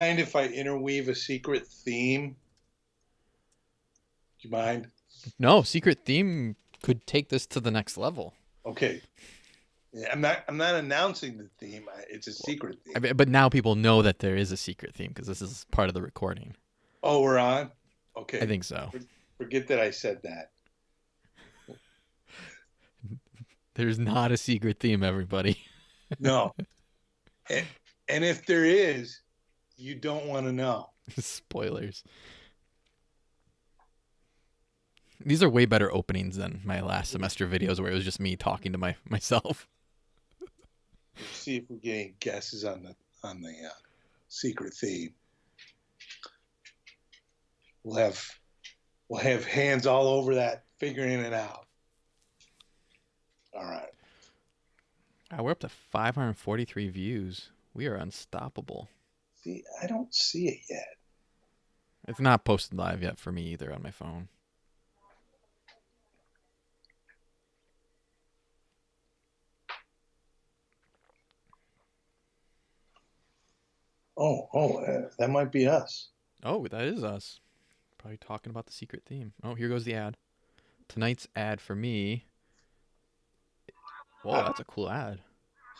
mind if I interweave a secret theme? Do you mind? No, secret theme could take this to the next level. Okay. Yeah, I'm not. I'm not announcing the theme. It's a secret theme. I mean, but now people know that there is a secret theme because this is part of the recording. oh, we're on. Okay. I think so. Forget that I said that. There's not a secret theme, everybody. No. and, and if there is, you don't want to know. Spoilers. These are way better openings than my last semester videos where it was just me talking to my myself. See if we get any guesses on the on the uh, secret theme. We'll have we'll have hands all over that, figuring it out. All right. Uh, we're up to 543 views. We are unstoppable. See, I don't see it yet. It's not posted live yet for me either on my phone. Oh, oh, uh, that might be us. Oh, that is us. Probably talking about the secret theme. Oh, here goes the ad. Tonight's ad for me. Whoa, that's a cool ad.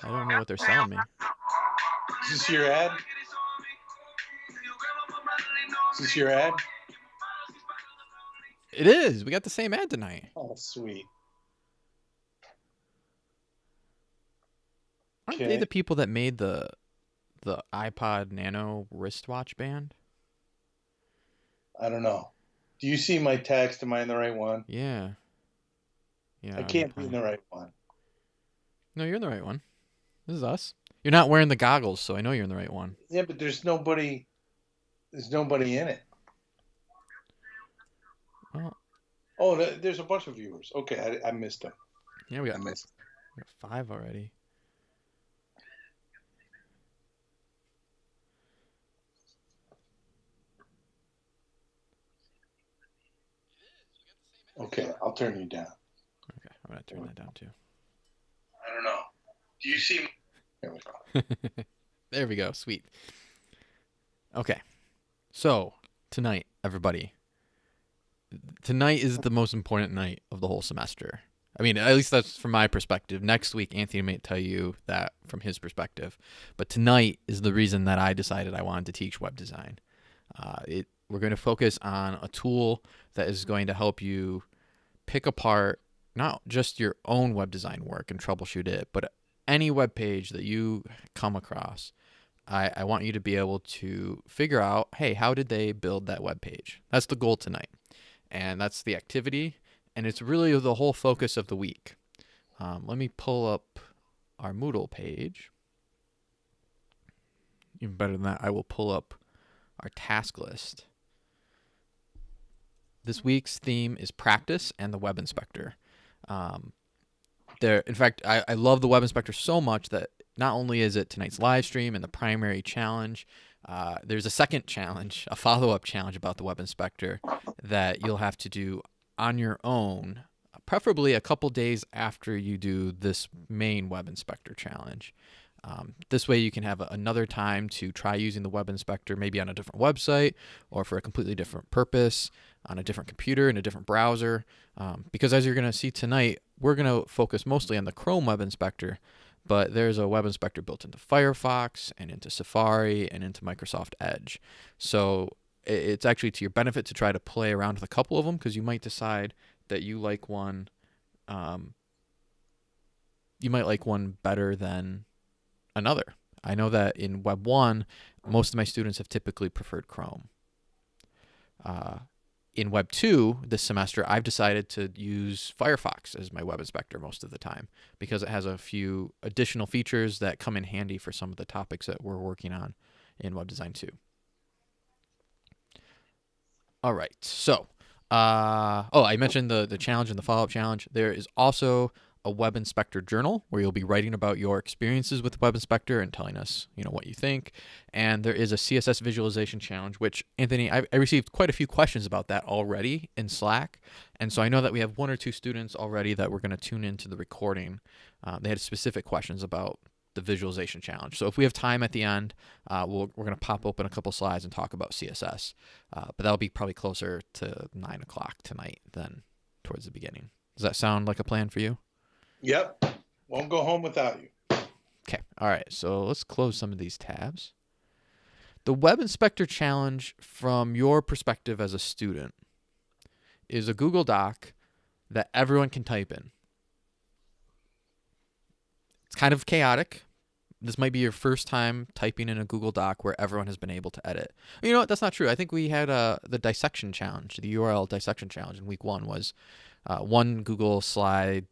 I don't know what they're selling me. Is this your ad? Is this your ad? It is. We got the same ad tonight. Oh, sweet. Aren't they the people that made the the iPod Nano wristwatch band? I don't know. Do you see my text? Am I in the right one? Yeah. Yeah. I can't be in the right one. No, you're in the right one. This is us. You're not wearing the goggles, so I know you're in the right one. Yeah, but there's nobody. There's nobody in it. Well, Oh, there's a bunch of viewers. Okay, I, I missed them. yeah, we I got, missed. we got five already. Okay, I'll turn you down. Okay, I'm gonna turn that down too. I don't know. Do you see? There we go. there we go. Sweet. Okay. So, tonight, everybody. Tonight is the most important night of the whole semester. I mean, at least that's from my perspective. Next week, Anthony may tell you that from his perspective. But tonight is the reason that I decided I wanted to teach web design. Uh, it, we're going to focus on a tool that is going to help you pick apart not just your own web design work and troubleshoot it, but any web page that you come across, I, I want you to be able to figure out, hey, how did they build that web page? That's the goal tonight. And that's the activity. And it's really the whole focus of the week. Um, let me pull up our Moodle page. Even better than that, I will pull up our task list. This week's theme is practice and the web inspector. Um, there in fact I, I love the web inspector so much that not only is it tonight's live stream and the primary challenge uh, there's a second challenge a follow-up challenge about the web inspector that you'll have to do on your own preferably a couple days after you do this main web inspector challenge. Um, this way you can have another time to try using the web inspector maybe on a different website or for a completely different purpose on a different computer in a different browser. Um, because as you're going to see tonight we're going to focus mostly on the chrome web inspector but there's a web inspector built into firefox and into safari and into microsoft edge. So it's actually to your benefit to try to play around with a couple of them because you might decide that you like one um, you might like one better than another. I know that in web 1 most of my students have typically preferred chrome. Uh, in Web 2 this semester, I've decided to use Firefox as my web inspector most of the time because it has a few additional features that come in handy for some of the topics that we're working on in Web Design 2. All right, so, uh, oh, I mentioned the, the challenge and the follow up challenge. There is also a Web Inspector journal where you'll be writing about your experiences with Web Inspector and telling us, you know, what you think. And there is a CSS visualization challenge, which Anthony, I, I received quite a few questions about that already in Slack, and so I know that we have one or two students already that we're going to tune into the recording. Uh, they had specific questions about the visualization challenge. So if we have time at the end, uh, we'll, we're going to pop open a couple slides and talk about CSS. Uh, but that'll be probably closer to nine o'clock tonight than towards the beginning. Does that sound like a plan for you? Yep. Won't go home without you. Okay. All right. So let's close some of these tabs. The Web Inspector Challenge, from your perspective as a student, is a Google Doc that everyone can type in. It's kind of chaotic. This might be your first time typing in a Google Doc where everyone has been able to edit. You know what? That's not true. I think we had uh, the dissection challenge, the URL dissection challenge in week one was uh, one Google slide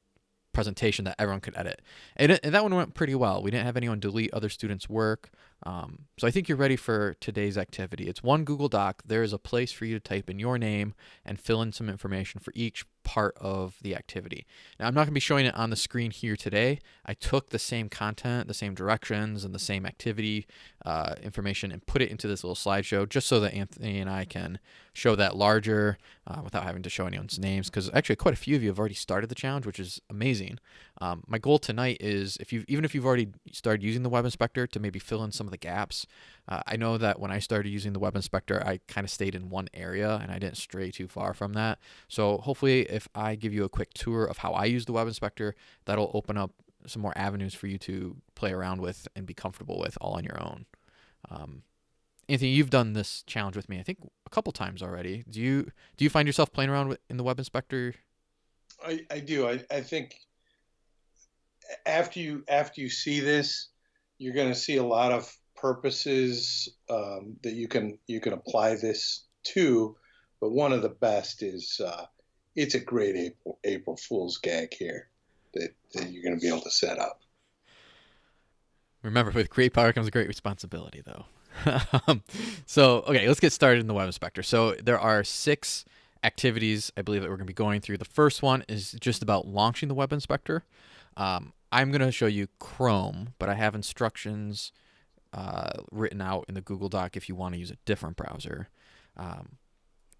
presentation that everyone could edit. And, it, and, that one went pretty well. We didn't have anyone delete other students' work. Um, so I think you're ready for today's activity. It's one Google Doc. There is a place for you to type in your name and fill in some information for each part of the activity. Now, I'm not going to be showing it on the screen here today. I took the same content, the same directions, and the same activity uh, information and put it into this little slideshow just so that Anthony and I can show that larger uh, without having to show anyone's names because actually quite a few of you have already started the challenge, which is amazing. Um, my goal tonight is if you even if you've already started using the web inspector to maybe fill in some of the gaps. Uh, I know that when I started using the web inspector, I kind of stayed in one area and I didn't stray too far from that. So hopefully, if I give you a quick tour of how I use the web inspector, that'll open up some more avenues for you to play around with and be comfortable with all on your own. Um, Anthony, you've done this challenge with me, I think, a couple times already. Do you do you find yourself playing around with, in the web inspector? I, I do. I, I think after you after you see this, you're going to see a lot of purposes um, that you can you can apply this to. But one of the best is uh, it's a great April, April Fool's gag here that, that you're going to be able to set up. Remember, with great power comes a great responsibility, though. Um, so, okay, let's get started in the Web Inspector. So, there are six activities I believe that we're going to be going through. The first one is just about launching the Web Inspector. Um, I'm going to show you Chrome, but I have instructions uh, written out in the Google Doc if you want to use a different browser. Um,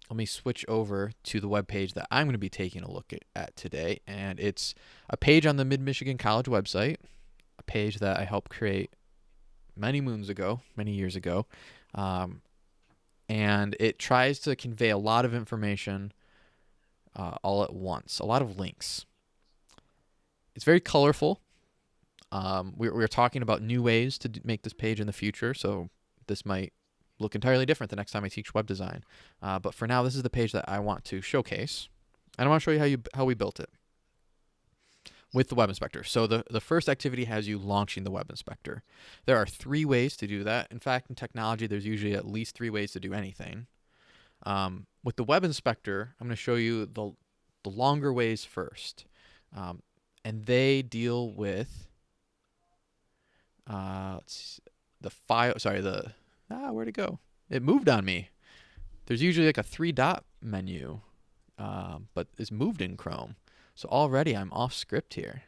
let me switch over to the web page that I'm going to be taking a look at, at today. And it's a page on the Mid Michigan College website, a page that I helped create many moons ago, many years ago. Um, and it tries to convey a lot of information uh, all at once, a lot of links. It's very colorful. Um, we, we're talking about new ways to make this page in the future, so this might look entirely different the next time I teach web design. Uh, but for now, this is the page that I want to showcase, and I want to show you how you how we built it with the Web Inspector. So the, the first activity has you launching the Web Inspector. There are three ways to do that. In fact, in technology, there's usually at least three ways to do anything. Um, with the Web Inspector, I'm going to show you the, the longer ways first. Um, and they deal with uh, the file. Sorry, the ah, where'd it go? It moved on me. There's usually like a three dot menu, uh, but it's moved in Chrome. So already I'm off script here.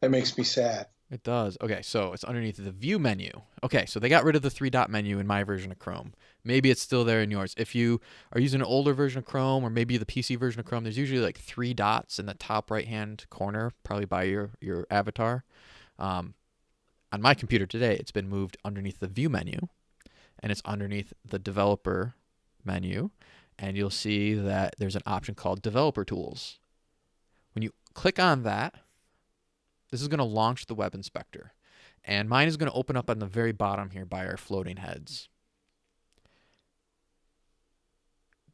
That makes me sad. It does. Okay, so it's underneath the view menu. Okay, so they got rid of the three dot menu in my version of Chrome. Maybe it's still there in yours. If you are using an older version of Chrome or maybe the PC version of Chrome, there's usually like three dots in the top right hand corner, probably by your, your avatar. Um, on my computer today, it's been moved underneath the view menu and it's underneath the developer menu. And you'll see that there's an option called developer tools. When you click on that, this is going to launch the web inspector. And mine is going to open up on the very bottom here by our floating heads.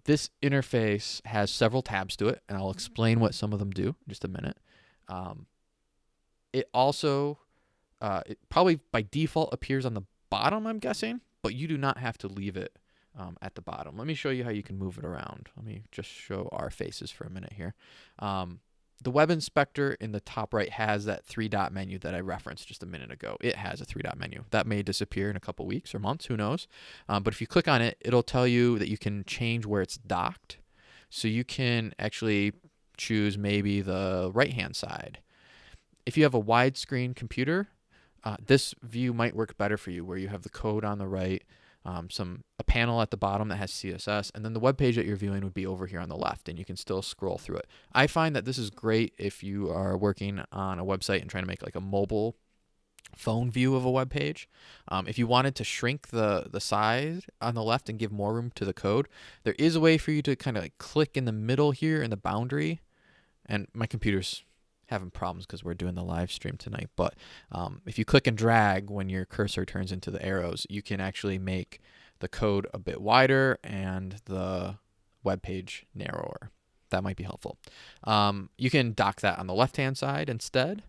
This interface has several tabs to it, and I'll explain what some of them do in just a minute. Um, it also uh, it probably by default appears on the bottom, I'm guessing, but you do not have to leave it um, at the bottom. Let me show you how you can move it around. Let me just show our faces for a minute here. Um, the web inspector in the top right has that three dot menu that I referenced just a minute ago. It has a three dot menu. That may disappear in a couple weeks or months, who knows? Um, but if you click on it, it'll tell you that you can change where it's docked. So you can actually choose maybe the right hand side. If you have a widescreen computer, uh, this view might work better for you where you have the code on the right, um, some a panel at the bottom that has CSS, and then the web page that you're viewing would be over here on the left, and you can still scroll through it. I find that this is great if you are working on a website and trying to make like a mobile phone view of a web page. Um, if you wanted to shrink the the size on the left and give more room to the code, there is a way for you to kind of like click in the middle here in the boundary. And my computer's having problems because we're doing the live stream tonight. But um, if you click and drag when your cursor turns into the arrows, you can actually make the code a bit wider and the web page narrower. That might be helpful. Um, you can dock that on the left hand side instead.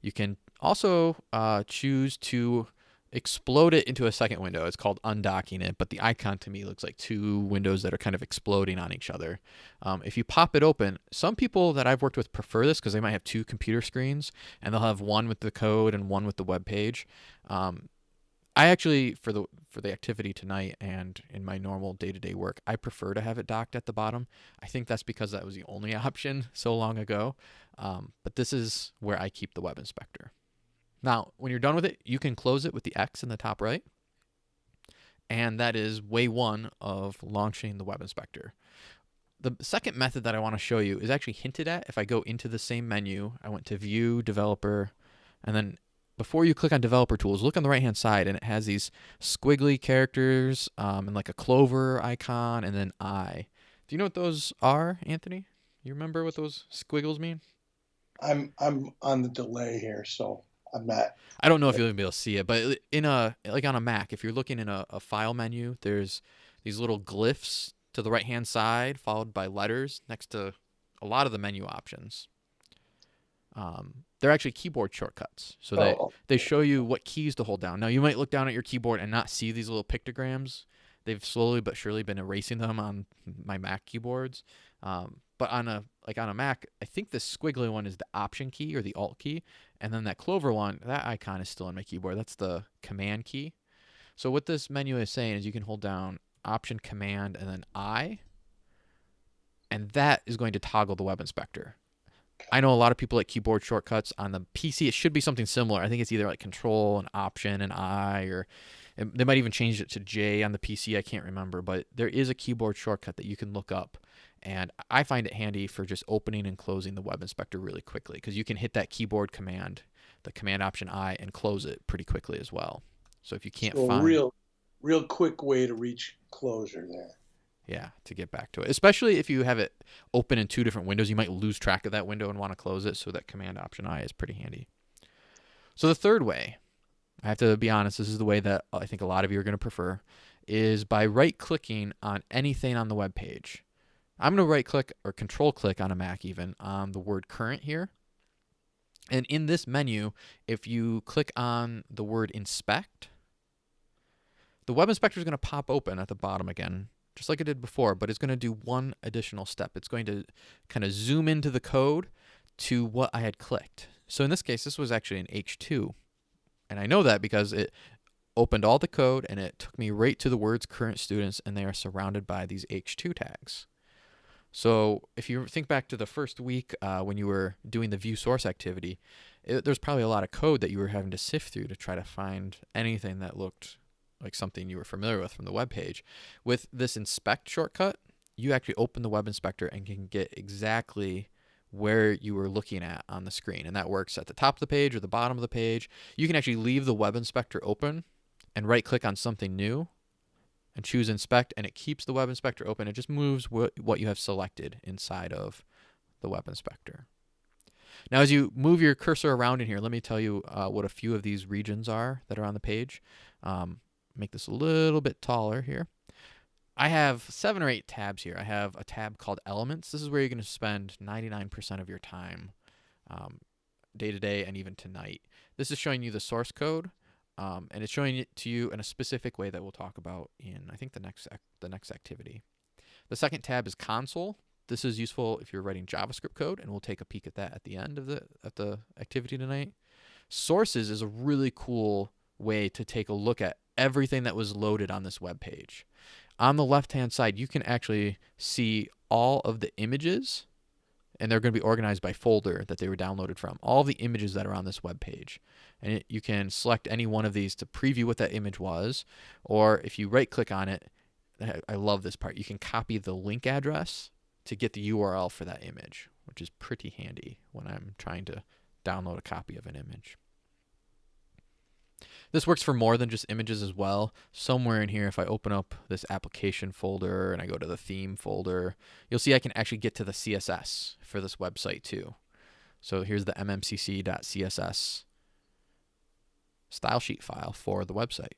You can also uh, choose to explode it into a second window. It's called undocking it, but the icon to me looks like two windows that are kind of exploding on each other. Um, if you pop it open, some people that I've worked with prefer this because they might have two computer screens and they'll have one with the code and one with the web page. Um, I actually, for the for the activity tonight and in my normal day-to-day work, I prefer to have it docked at the bottom. I think that's because that was the only option so long ago. Um, but this is where I keep the web inspector. Now, when you're done with it, you can close it with the X in the top right. And that is way one of launching the web inspector. The second method that I want to show you is actually hinted at if I go into the same menu. I went to view, developer, and then before you click on developer tools, look on the right hand side and it has these squiggly characters um, and like a clover icon and then I. Do you know what those are, Anthony? You remember what those squiggles mean? I'm I'm on the delay here, so I'm not. I don't know if you'll even be able to see it, but in a like on a Mac, if you're looking in a, a file menu, there's these little glyphs to the right hand side, followed by letters next to a lot of the menu options. Um, they're actually keyboard shortcuts, so they Oh. they show you what keys to hold down. Now you might look down at your keyboard and not see these little pictograms. They've slowly but surely been erasing them on my Mac keyboards. Um, but on a like on a Mac, I think the squiggly one is the Option key or the Alt key, and then that clover one, that icon is still on my keyboard. That's the Command key. So what this menu is saying is you can hold down Option, Command, and then I, and that is going to toggle the web inspector. I know a lot of people like keyboard shortcuts on the PC. It should be something similar. I think it's either like Control and Option and I, or they might even change it to J on the PC. I can't remember, but there is a keyboard shortcut that you can look up, and I find it handy for just opening and closing the web inspector really quickly because you can hit that keyboard command, the Command Option I, and close it pretty quickly as well. So if you can't so a find real, real quick way to reach closure there. Yeah, to get back to it. Especially if you have it open in two different windows, you might lose track of that window and want to close it, so that Command Option I is pretty handy. So the third way, I have to be honest, this is the way that I think a lot of you are going to prefer, is by right-clicking on anything on the web page. I'm going to right-click or control-click on a Mac even on the word current here. And in this menu, if you click on the word inspect, the web inspector is going to pop open at the bottom again just like it did before, but it's going to do one additional step. It's going to kind of zoom into the code to what I had clicked. So in this case, this was actually an H2. And I know that because it opened all the code and it took me right to the words current students and they are surrounded by these H2 tags. So if you think back to the first week uh, when you were doing the view source activity, there's probably a lot of code that you were having to sift through to try to find anything that looked like something you were familiar with from the web page. With this inspect shortcut, you actually open the web inspector and can get exactly where you were looking at on the screen. And that works at the top of the page or the bottom of the page. You can actually leave the web inspector open and right click on something new and choose inspect and it keeps the web inspector open. It just moves what, what you have selected inside of the web inspector. Now, as you move your cursor around in here, let me tell you uh, what a few of these regions are that are on the page. Um, make this a little bit taller here. I have seven or eight tabs here. I have a tab called Elements. This is where you're going to spend 99% of your time um, day to day and even tonight. This is showing you the source code, um, and it's showing it to you in a specific way that we'll talk about in I think the next the next activity. The second tab is Console. This is useful if you're writing JavaScript code, and we'll take a peek at that at the end of the at the activity tonight. Sources is a really cool way to take a look at everything that was loaded on this web page. On the left hand side, you can actually see all of the images and they're going to be organized by folder that they were downloaded from. All the images that are on this web page. And it, you can select any one of these to preview what that image was, or if you right click on it, I love this part. You can copy the link address to get the URL for that image, which is pretty handy when I'm trying to download a copy of an image. This works for more than just images as well. Somewhere in here, if I open up this application folder and I go to the theme folder, you'll see I can actually get to the CSS for this website too. So here's the mmcc.css style sheet file for the website,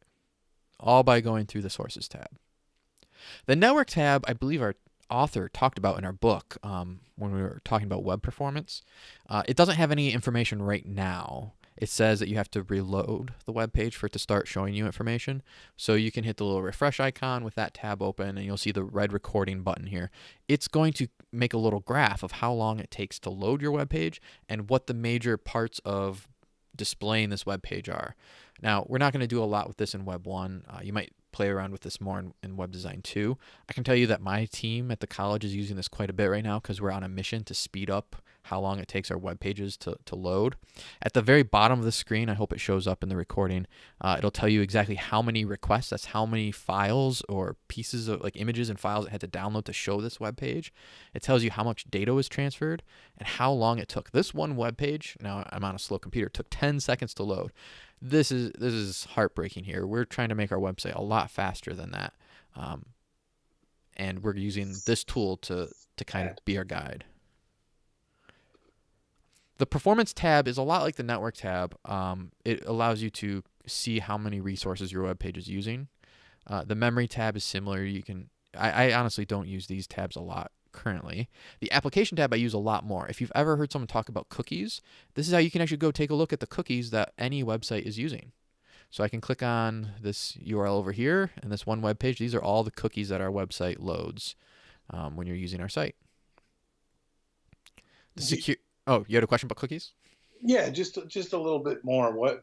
all by going through the sources tab. The network tab, I believe our author talked about in our book um, when we were talking about web performance. Uh, it doesn't have any information right now. It says that you have to reload the web page for it to start showing you information. So you can hit the little refresh icon with that tab open and you'll see the red recording button here. It's going to make a little graph of how long it takes to load your web page and what the major parts of displaying this web page are. Now, we're not going to do a lot with this in Web 1. Uh, you might play around with this more in, in, web design 2. I can tell you that my team at the college is using this quite a bit right now because we're on a mission to speed up how long it takes our web pages to, to load. At the very bottom of the screen, I hope it shows up in the recording, uh, it'll tell you exactly how many requests, that's how many files or pieces of like images and files it had to download to show this web page. It tells you how much data was transferred and how long it took. This one web page, now I'm on a slow computer, took 10 seconds to load this is this is heartbreaking here. We're trying to make our website a lot faster than that, um, and we're using this tool to to kind of be our guide. The performance tab is a lot like the network tab. Um, it allows you to see how many resources your web page is using. Uh, the memory tab is similar. You can I, I honestly don't use these tabs a lot currently. The application tab I use a lot more. If you've ever heard someone talk about cookies, this is how you can actually go take a look at the cookies that any website is using. So I can click on this URL over here and this one web page. These are all the cookies that our website loads um, when you're using our site. The secure. Oh, you had a question about cookies? Yeah, just just a little bit more. What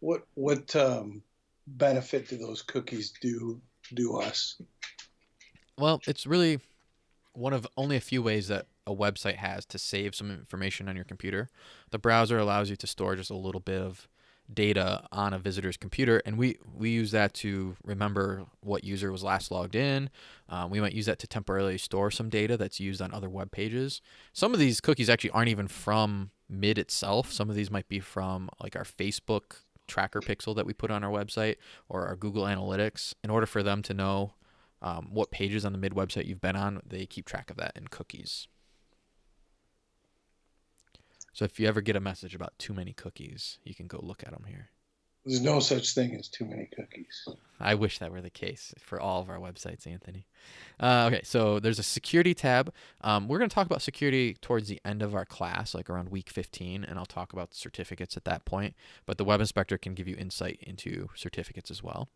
what what um, benefit do those cookies do do us? Well, it's really one of only a few ways that a website has to save some information on your computer. The browser allows you to store just a little bit of data on a visitor's computer, and we we use that to remember what user was last logged in. Um, we might use that to temporarily store some data that's used on other web pages. Some of these cookies actually aren't even from Mid itself. Some of these might be from like our Facebook tracker pixel that we put on our website or our Google Analytics. In order for them to know um, what pages on the mid website you've been on. They keep track of that in cookies. So if you ever get a message about too many cookies, you can go look at them here. There's no such thing as too many cookies. I wish that were the case for all of our websites, Anthony. Uh, okay, so there's a security tab. Um, we're going to talk about security towards the end of our class, like around week 15, and I'll talk about certificates at that point. But the web inspector can give you insight into certificates as well.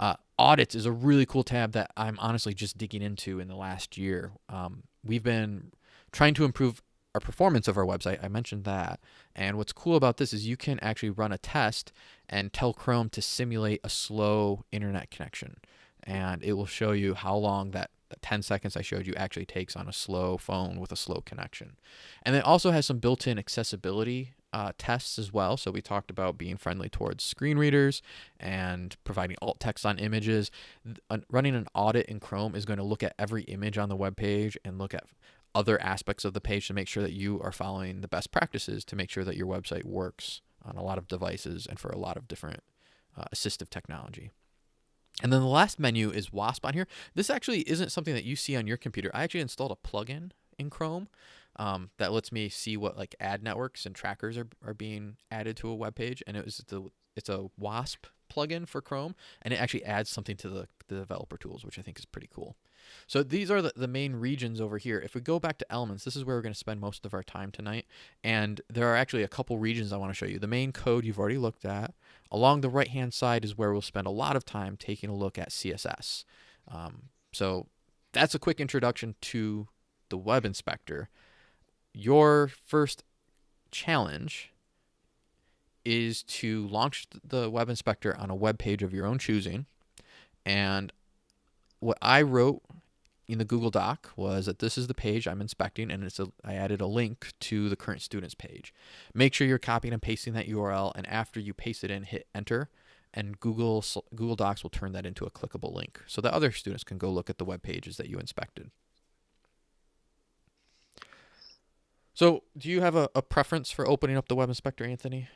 Uh, audits is a really cool tab that I'm honestly just digging into in the last year. Um, we've been trying to improve our performance of our website. I mentioned that. And what's cool about this is you can actually run a test and tell Chrome to simulate a slow internet connection. And it will show you how long that, that 10 seconds I showed you actually takes on a slow phone with a slow connection. And it also has some built in accessibility uh, tests as well. So we talked about being friendly towards screen readers and providing alt text on images. Running an audit in Chrome is going to look at every image on the web page and look at other aspects of the page to make sure that you are following the best practices to make sure that your website works on a lot of devices and for a lot of different uh, assistive technology. And then the last menu is WASP on here. This actually isn't something that you see on your computer. I actually installed a plugin in Chrome um, that lets me see what like ad networks and trackers are, are being added to a web page. And it was the it's a WASP plugin for Chrome, and it actually adds something to the, the developer tools, which I think is pretty cool. So these are the, the main regions over here. If we go back to elements, this is where we're going to spend most of our time tonight. And there are actually a couple regions I want to show you. The main code you've already looked at. Along the right-hand side is where we'll spend a lot of time taking a look at CSS. Um, so that's a quick introduction to the web inspector. Your first challenge is to launch the web inspector on a web page of your own choosing. And what I wrote in the Google Doc was that this is the page I'm inspecting, and it's a, I added a link to the current students page. Make sure you're copying and pasting that URL, and after you paste it in, hit enter, and Google Google Docs will turn that into a clickable link, so that other students can go look at the web pages that you inspected. So, do you have a, a preference for opening up the web inspector, Anthony?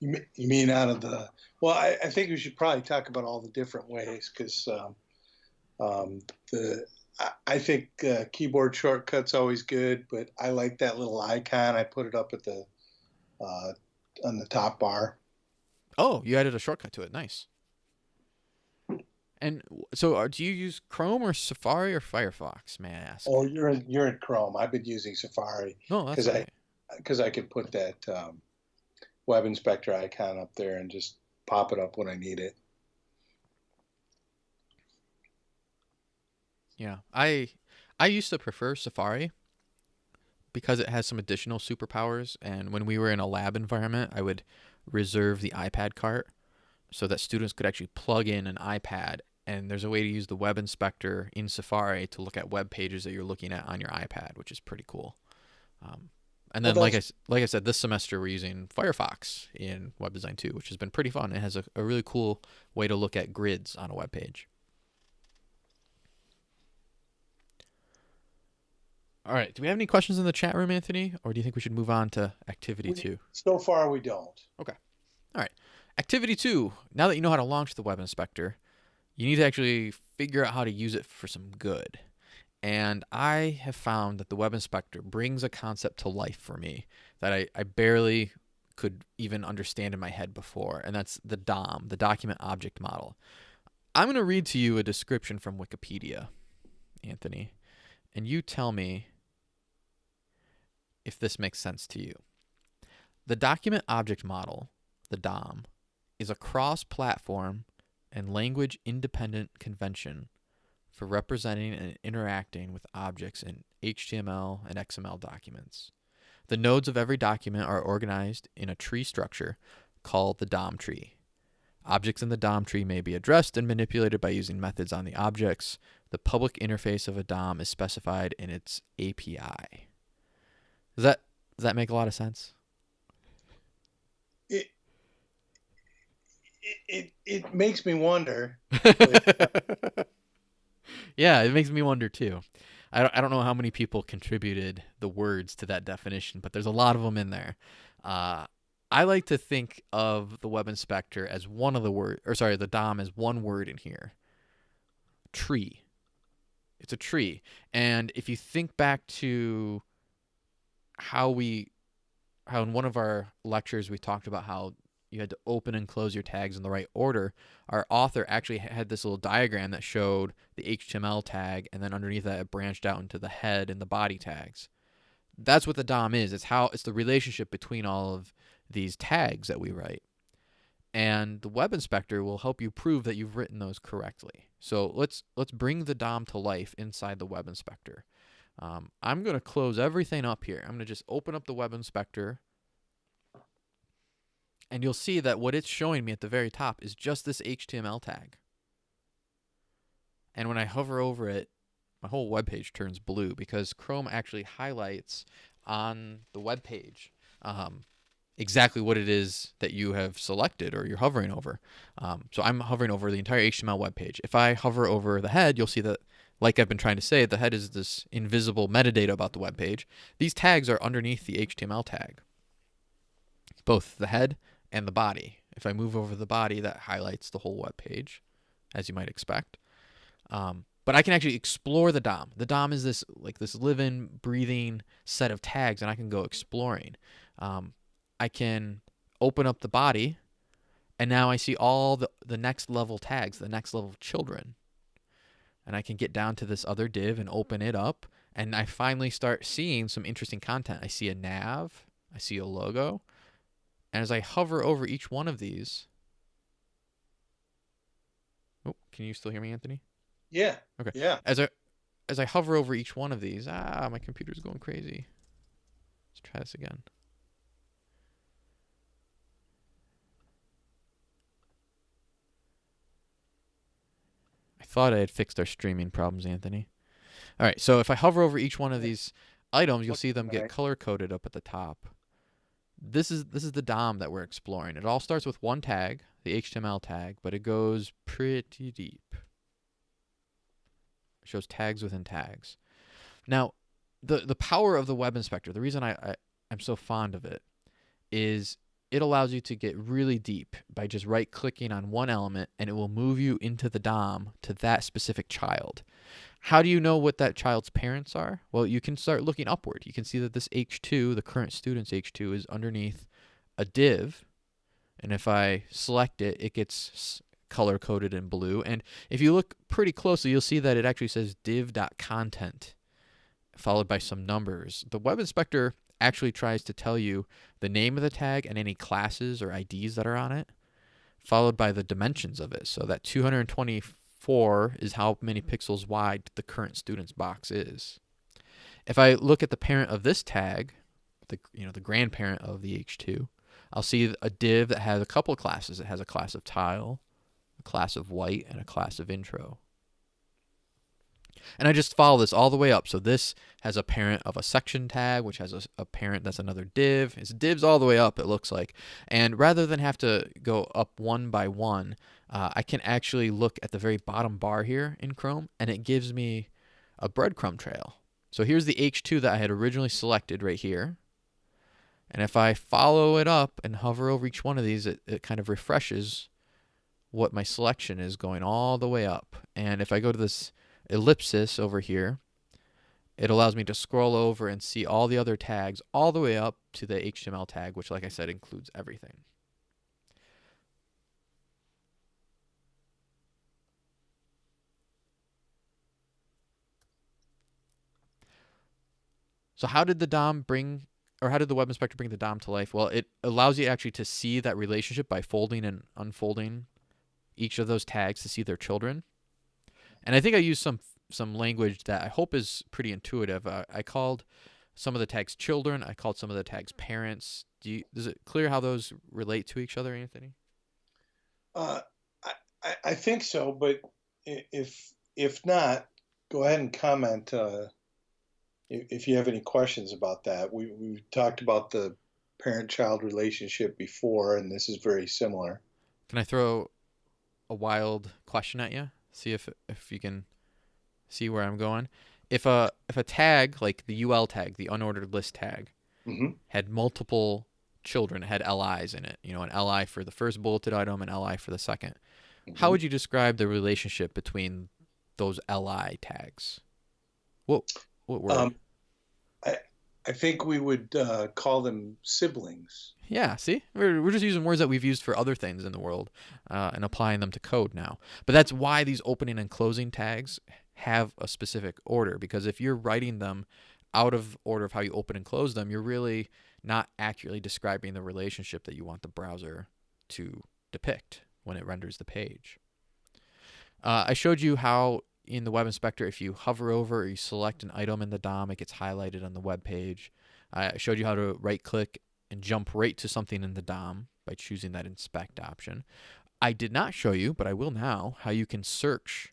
You mean, out of the? Well, I, I think we should probably talk about all the different ways because um, um, the I, think uh, keyboard shortcuts always good, but I like that little icon. I put it up at the uh, on the top bar. Oh, you added a shortcut to it. Nice. And so, uh, do you use Chrome or Safari or Firefox? May I ask? Oh, you're in you're in Chrome. I've been using Safari. No, that's because I because I could put that um, web inspector icon up there and just pop it up when I need it. Yeah, I I used to prefer Safari because it has some additional superpowers. And when we were in a lab environment, I would reserve the iPad cart so that students could actually plug in an iPad and there's a way to use the web inspector in Safari to look at web pages that you're looking at on your iPad, which is pretty cool. Um, and then, well, like I like I said, this semester we're using Firefox in Web Design 2, which has been pretty fun. It has a, a really cool way to look at grids on a web page. All right. Do we have any questions in the chat room, Anthony, or do you think we should move on to activity we, two? So far, we don't. Okay. All right. Activity two. Now that you know how to launch the web inspector, you need to actually figure out how to use it for some good. And I have found that the web inspector brings a concept to life for me that I, I barely could even understand in my head before, and that's the DOM, the document object model. I'm going to read to you a description from Wikipedia, Anthony, and you tell me if this makes sense to you. The document object model, the DOM, is a cross platform and language independent convention for representing and interacting with objects in HTML and XML documents. The nodes of every document are organized in a tree structure called the DOM tree. Objects in the DOM tree may be addressed and manipulated by using methods on the objects. The public interface of a DOM is specified in its API. Does that does that make a lot of sense? It it it, makes me wonder. yeah, it makes me wonder too. I don't, I don't know how many people contributed the words to that definition, but there's a lot of them in there. Uh, I like to think of the web inspector as one of the word, or sorry, the DOM as one word in here. Tree. It's a tree, and if you think back to how we, how in one of our lectures we talked about how you had to open and close your tags in the right order. Our author actually had this little diagram that showed the HTML tag, and then underneath that it branched out into the head and the body tags. That's what the DOM is. It's how it's the relationship between all of these tags that we write. And the web inspector will help you prove that you've written those correctly. So let's let's bring the DOM to life inside the web inspector. Um, I'm going to close everything up here. I'm going to just open up the web inspector and you'll see that what it's showing me at the very top is just this HTML tag. And when I hover over it, my whole web page turns blue because Chrome actually highlights on the web page um, exactly what it is that you have selected or you're hovering over. Um, so I'm hovering over the entire HTML web page. If I hover over the head, you'll see that, like I've been trying to say, the head is this invisible metadata about the web page. These tags are underneath the HTML tag. Both the head and the body. If I move over the body, that highlights the whole web page, as you might expect. Um, but I can actually explore the DOM. The DOM is this like this living, breathing set of tags, and I can go exploring. Um, I can open up the body, and now I see all the, the next level tags, the next level children. And I can get down to this other div and open it up, and I finally start seeing some interesting content. I see a nav, I see a logo, and as I hover over each one of these, oh, can you still hear me, Anthony? Yeah. Okay. Yeah. As I as I hover over each one of these, ah, my computer's going crazy. Let's try this again. Thought I had fixed our streaming problems, Anthony. All right, so if I hover over each one of these items, you'll see them get color coded up at the top. This is this is the DOM that we're exploring. It all starts with one tag, the HTML tag, but it goes pretty deep. It shows tags within tags. Now, the the power of the web inspector, the reason I, I I'm so fond of it is it allows you to get really deep by just right clicking on one element and it will move you into the DOM to that specific child. How do you know what that child's parents are? Well, you can start looking upward. You can see that this H2, the current student's H2, is underneath a div. And if I select it, it gets color coded in blue. And if you look pretty closely, you'll see that it actually says div.content followed by some numbers. The web inspector actually tries to tell you the name of the tag and any classes or IDs that are on it, followed by the dimensions of it. So that 224 is how many pixels wide the current student's box is. If I look at the parent of this tag, the you know the grandparent of the H2, I'll see a div that has a couple classes. It has a class of tile, a class of white, and a class of intro. And I just follow this all the way up. So this has a parent of a section tag, which has a, a, parent that's another div. It's divs all the way up, it looks like. And rather than have to go up one by one, uh, I can actually look at the very bottom bar here in Chrome, and it gives me a breadcrumb trail. So here's the H2 that I had originally selected right here. And if I follow it up and hover over each one of these, it, it kind of refreshes what my selection is going all the way up. And if I go to this ellipsis over here, it allows me to scroll over and see all the other tags all the way up to the HTML tag, which, like I said, includes everything. So how did the DOM bring, or how did the web inspector bring the DOM to life? Well, it allows you actually to see that relationship by folding and unfolding each of those tags to see their children. And I think I used some some language that I hope is pretty intuitive. Uh, I called some of the tags children. I called some of the tags parents. Do you, is it clear how those relate to each other, Anthony? Uh, I, I think so, but if if not, go ahead and comment uh, if, if you have any questions about that. We we talked about the parent-child relationship before, and this is very similar. Can I throw a wild question at you? See if if you can see where I'm going. If a if a tag like the UL tag, the unordered list tag, mm-hmm. had multiple children, had LIs in it. You know, an LI for the first bulleted item, an LI for the 2nd Mm-hmm. How would you describe the relationship between those LI tags? What what word? Um, I think we would uh, call them siblings. Yeah, see, we're, we're just using words that we've used for other things in the world uh, and applying them to code now. But that's why these opening and closing tags have a specific order because if you're writing them out of order of how you open and close them, you're really not accurately describing the relationship that you want the browser to depict when it renders the page. Uh, I showed you how in the web inspector, if you hover over or you select an item in the DOM, it gets highlighted on the web page. I showed you how to right click and jump right to something in the DOM by choosing that inspect option. I did not show you, but I will now, how you can search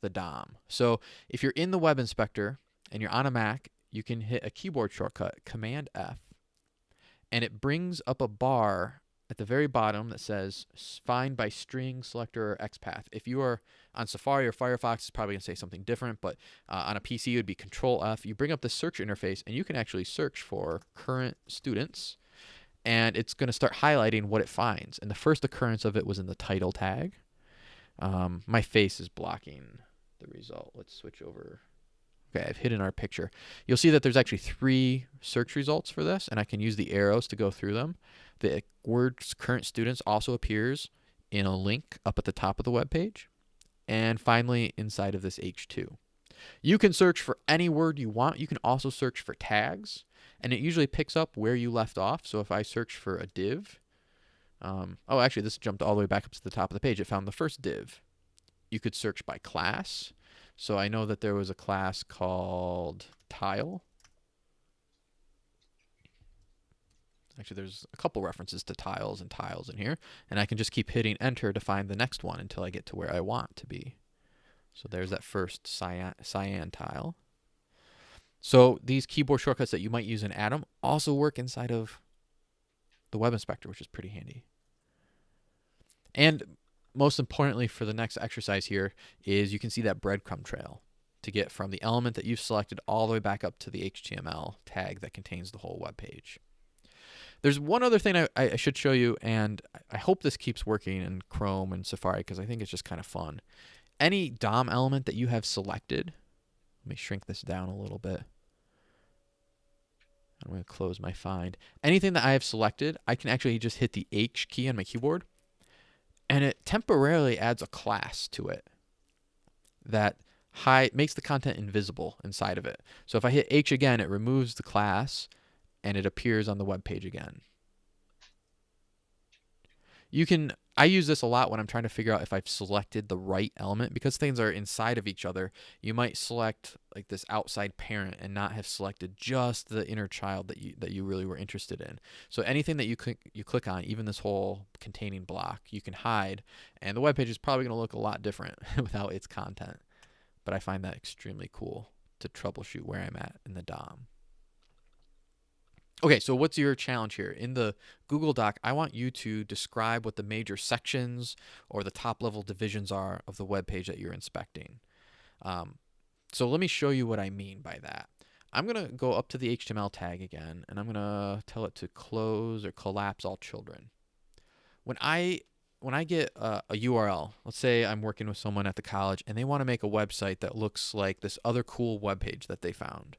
the DOM. So if you're in the web inspector and you're on a Mac, you can hit a keyboard shortcut, Command F, and it brings up a bar at the very bottom that says find by string selector or XPath. If you are on Safari or Firefox, it's probably going to say something different, but uh, on a PC, it would be Control F. You bring up the search interface and you can actually search for current students and it's going to start highlighting what it finds. And the first occurrence of it was in the title tag. Um, my face is blocking the result. Let's switch over. Okay, I've hidden our picture. You'll see that there's actually three search results for this, and I can use the arrows to go through them. The word current students also appears in a link up at the top of the web page. And finally, inside of this H2. You can search for any word you want. You can also search for tags, and it usually picks up where you left off. So if I search for a div, um, oh, actually, this jumped all the way back up to the top of the page. It found the first div. You could search by class. So I know that there was a class called tile. Actually, there's a couple references to tiles and tiles in here, and I can just keep hitting enter to find the next one until I get to where I want to be. So there's that first cyan, cyan tile. So these keyboard shortcuts that you might use in Atom also work inside of the web inspector, which is pretty handy. And most importantly for the next exercise here is you can see that breadcrumb trail to get from the element that you've selected all the way back up to the HTML tag that contains the whole web page. There's one other thing I, I should show you, and I hope this keeps working in Chrome and Safari because I think it's just kind of fun. Any DOM element that you have selected, let me shrink this down a little bit. I'm going to close my find. Anything that I have selected, I can actually just hit the H key on my keyboard and it temporarily adds a class to it that hide, makes the content invisible inside of it. So if I hit H again, it removes the class and it appears on the web page again. You can I use this a lot when I'm trying to figure out if I've selected the right element because things are inside of each other. You might select like this outside parent and not have selected just the inner child that you that you really were interested in. So anything that you click you click on, even this whole containing block, you can hide, and the web page is probably going to look a lot different without its content. But I find that extremely cool to troubleshoot where I'm at in the DOM. Okay, so what's your challenge here? In the Google Doc, I want you to describe what the major sections or the top level divisions are of the web page that you're inspecting. Um, so let me show you what I mean by that. I'm going to go up to the HTML tag again, and I'm going to tell it to close or collapse all children. When I when I get a, a, URL, let's say I'm working with someone at the college and they want to make a website that looks like this other cool web page that they found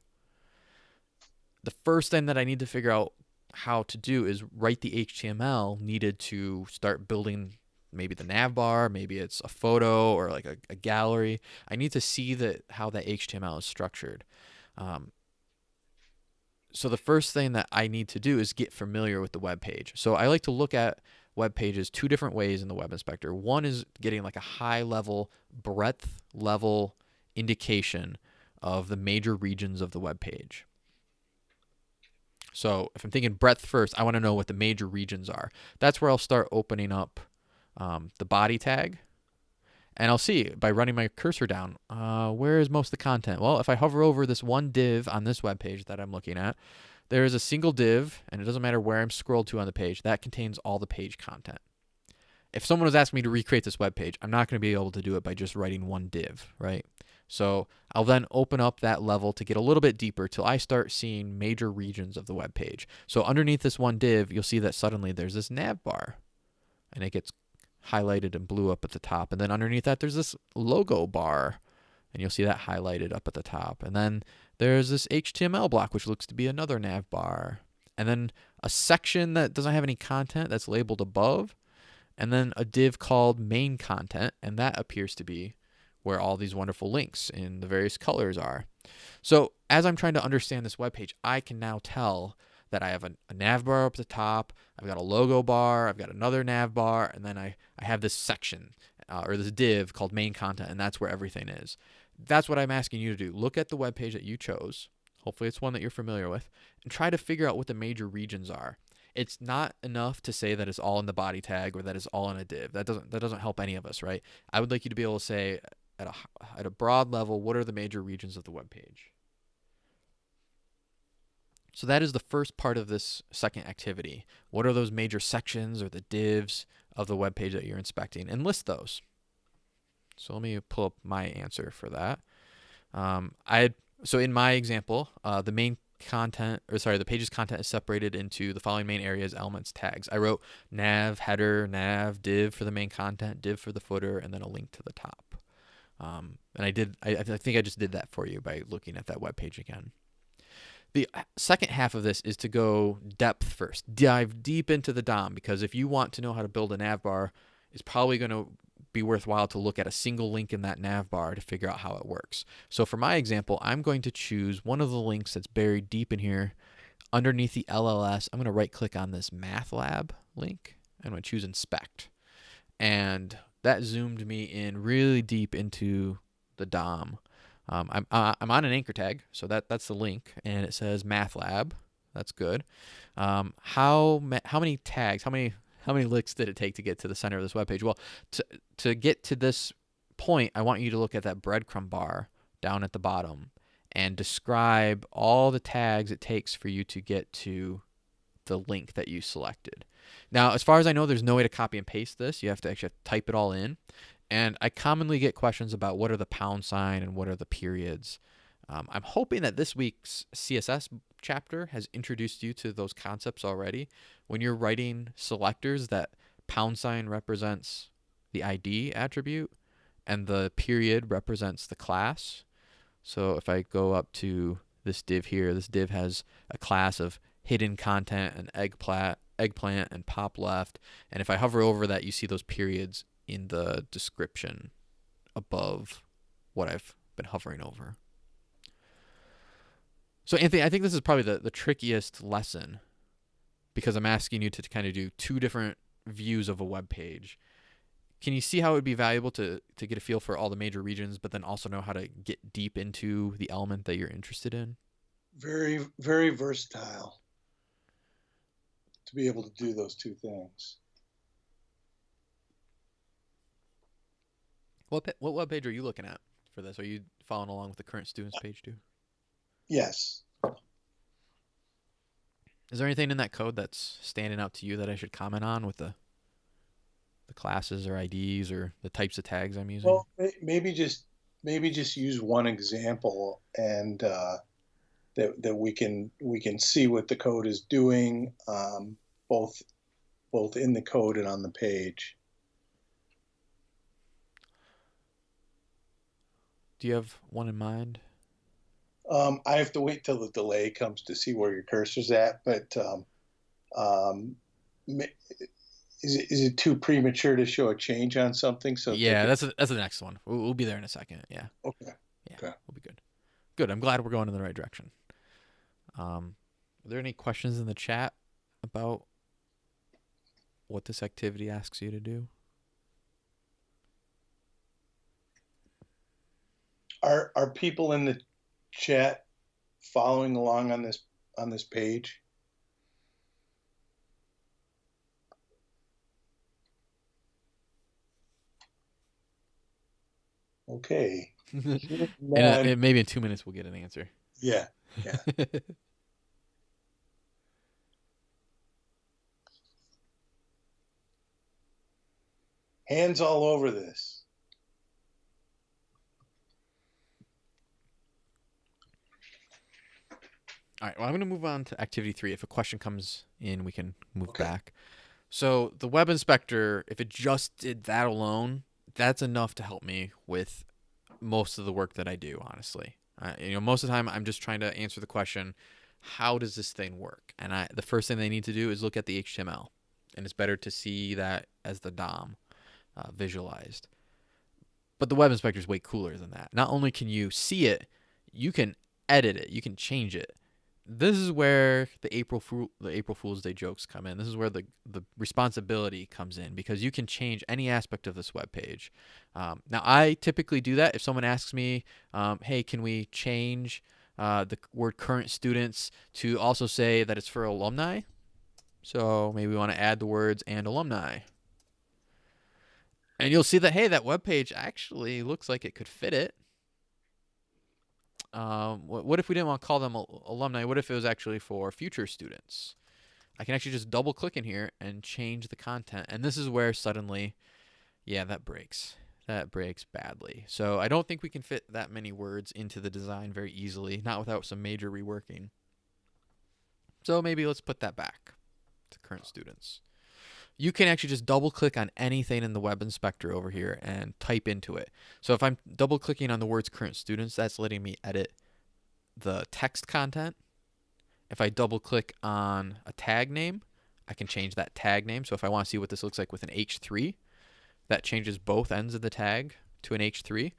the first thing that I need to figure out how to do is write the HTML needed to start building maybe the nav bar, maybe it's a photo or like a, a gallery. I need to see that how that HTML is structured. Um, so the first thing that I need to do is get familiar with the web page. So I like to look at web pages two different ways in the web inspector. One is getting like a high level breadth level indication of the major regions of the web page. So if I'm thinking breadth first, I want to know what the major regions are. That's where I'll start opening up um, the body tag. And I'll see by running my cursor down, uh, where is most of the content? Well, if I hover over this one div on this web page that I'm looking at, there is a single div, and it doesn't matter where I'm scrolled to on the page, that contains all the page content. If someone was asking me to recreate this web page, I'm not going to be able to do it by just writing one div, right? So I'll then open up that level to get a little bit deeper till I start seeing major regions of the web page. So underneath this one div, you'll see that suddenly there's this nav bar and it gets highlighted and blue up at the top. And then underneath that, there's this logo bar and you'll see that highlighted up at the top. And then there's this HTML block, which looks to be another nav bar. And then a section that doesn't have any content that's labeled above. And then a div called main content, and that appears to be where all these wonderful links in the various colors are. So as I'm trying to understand this web page, I can now tell that I have a, a, nav bar up the top, I've got a logo bar, I've got another nav bar, and then I, I have this section uh, or this div called main content, and that's where everything is. That's what I'm asking you to do. Look at the web page that you chose. Hopefully, it's one that you're familiar with, and try to figure out what the major regions are. It's not enough to say that it's all in the body tag or that it's all in a div. That doesn't that doesn't help any of us, right? I would like you to be able to say at a, at a broad level, what are the major regions of the web page? So that is the first part of this second activity. What are those major sections or the divs of the web page that you're inspecting and list those. So let me pull up my answer for that. Um, I so in my example, uh, the main content or sorry, the page's content is separated into the following main areas, elements, tags. I wrote nav, header, nav, div for the main content, div for the footer, and then a link to the top. Um, and I did, I, I, think I just did that for you by looking at that web page again. The uh, second half of this is to go depth first, dive deep into the DOM, because if you want to know how to build a nav bar, it's probably going to be worthwhile to look at a single link in that nav bar to figure out how it works. So for my example, I'm going to choose one of the links that's buried deep in here underneath the LLS. I'm going to right click on this math lab link. And I'm going to choose inspect. And that zoomed me in really deep into the DOM. Um, I'm, uh, I'm on an anchor tag, so that, that's the link, and it says Math Lab. That's good. Um, how ma- how many tags? How many how many licks did it take to get to the center of this web page? Well, to to get to this point, I want you to look at that breadcrumb bar down at the bottom and describe all the tags it takes for you to get to the link that you selected. Now, as far as I know, there's no way to copy and paste this. You have to actually type it all in. And I commonly get questions about what are the pound sign and what are the periods. Um, I'm hoping that this week's CSS chapter has introduced you to those concepts already. When you're writing selectors, that pound sign represents the ID attribute and the period represents the class. So if I go up to this div here, this div has a class of hidden content and eggplant, eggplant and pop left. And if I hover over that, you see those periods in the description above what I've been hovering over. So Anthony, I think this is probably the, the trickiest lesson because I'm asking you to kind of do two different views of a web page. Can you see how it would be valuable to, to get a feel for all the major regions, but then also know how to get deep into the element that you're interested in? Very, very versatile be able to do those two things. What what web page are you looking at for this? Are you following along with the current students page too? Yes. Is there anything in that code that's standing out to you that I should comment on with the the classes or IDs or the types of tags I'm using? Well, maybe just maybe just use one example and uh, that that we can we can see what the code is doing um, both both in the code and on the page. Do you have one in mind? Um, I have to wait till the delay comes to see where your cursor's at, but um, um, is it, is it too premature to show a change on something? So yeah, that's a, that's the next one. We'll, we'll, be there in a second. Yeah. Okay. Yeah, okay. we'll be good. Good. I'm glad we're going in the right direction. Um, are there any questions in the chat about what this activity asks you to do? Are are people in the chat following along on this on this page? Okay. and uh, maybe in two minutes we'll get an answer. Yeah. Yeah. Hands all over this. All right, well, I'm going to move on to activity three. If a question comes in, we can move okay. back. So the web inspector, if it just did that alone, that's enough to help me with most of the work that I do, honestly. Uh, you know, most of the time I'm just trying to answer the question, how does this thing work? And I, the first thing they need to do is look at the HTML. And it's better to see that as the DOM uh, visualized. But the web inspector is way cooler than that. Not only can you see it, you can edit it, you can change it this is where the April Fool the April Fool's Day jokes come in. This is where the the responsibility comes in because you can change any aspect of this web page. Um, now, I typically do that if someone asks me, um, "Hey, can we change uh, the word current students to also say that it's for alumni?" So maybe we want to add the words and alumni. And you'll see that hey, that web page actually looks like it could fit it. Um, what, what if we didn't want to call them alumni? What if it was actually for future students? I can actually just double click in here and change the content. And this is where suddenly, yeah, that breaks. That breaks badly. So I don't think we can fit that many words into the design very easily, not without some major reworking. So maybe let's put that back to current students you can actually just double click on anything in the web inspector over here and type into it. So if I'm double clicking on the words current students, that's letting me edit the text content. If I double click on a tag name, I can change that tag name. So if I want to see what this looks like with an H3, that changes both ends of the tag to an H3.